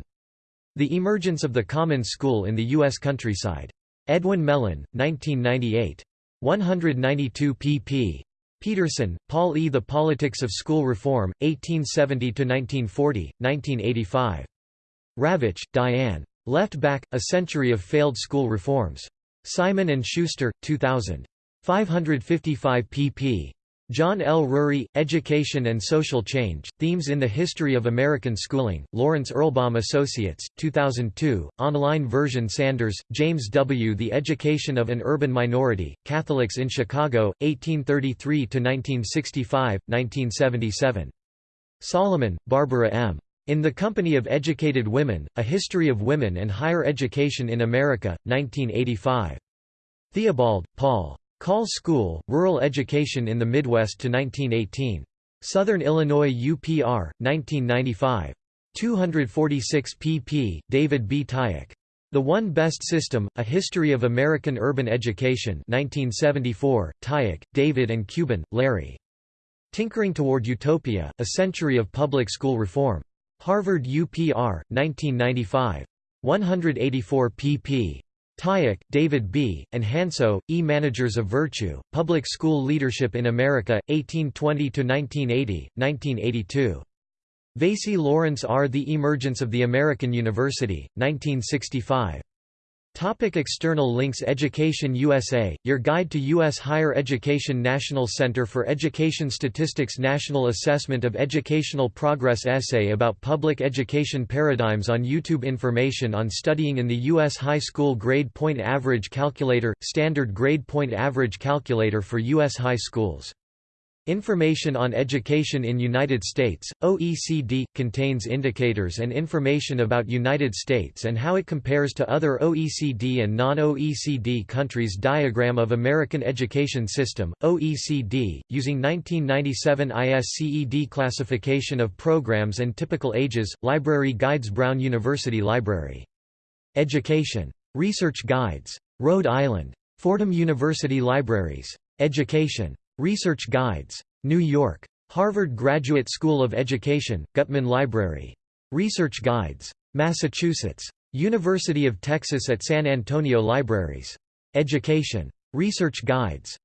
Speaker 1: The Emergence of the Common School in the U.S. Countryside. Edwin Mellen, 1998. 192 pp. Peterson, Paul E. The Politics of School Reform, 1870–1940, 1985. Ravitch, Diane. Left Back, A Century of Failed School Reforms. Simon & Schuster, 2000. 555 pp. John L. Rury, Education and Social Change, Themes in the History of American Schooling, Lawrence Erlbaum Associates, 2002, online version Sanders, James W. The Education of an Urban Minority, Catholics in Chicago, 1833–1965, 1977. Solomon, Barbara M. In the Company of Educated Women, A History of Women and Higher Education in America, 1985. Theobald, Paul. Call School, Rural Education in the Midwest to 1918. Southern Illinois UPR, 1995. 246 pp. David B. Tyack. The One Best System, A History of American Urban Education 1974, Tyack, David and Cuban, Larry. Tinkering Toward Utopia, A Century of Public School Reform. Harvard UPR, 1995. 184 pp. Tyack, David B., and Hansot, E. Managers of Virtue, Public School Leadership in America, 1820–1980, 1982. Veysey Lawrence R. The Emergence of the American University, 1965. Topic external links Education USA, Your Guide to U.S. Higher Education National Center for Education Statistics National Assessment of Educational Progress Essay about Public Education Paradigms on YouTube Information on studying in the U.S. High School Grade Point Average Calculator – Standard Grade Point Average Calculator for U.S. High Schools Information on Education in United States, OECD, contains indicators and information about United States and how it compares to other OECD and non-OECD countries Diagram of American Education System, OECD, using 1997 ISCED classification of programs and typical ages, Library Guides Brown University Library. Education. Research Guides. Rhode Island. Fordham University Libraries. Education. Research Guides. New York. Harvard Graduate School of Education, Gutman Library. Research Guides. Massachusetts. University of Texas at San Antonio Libraries. Education. Research Guides.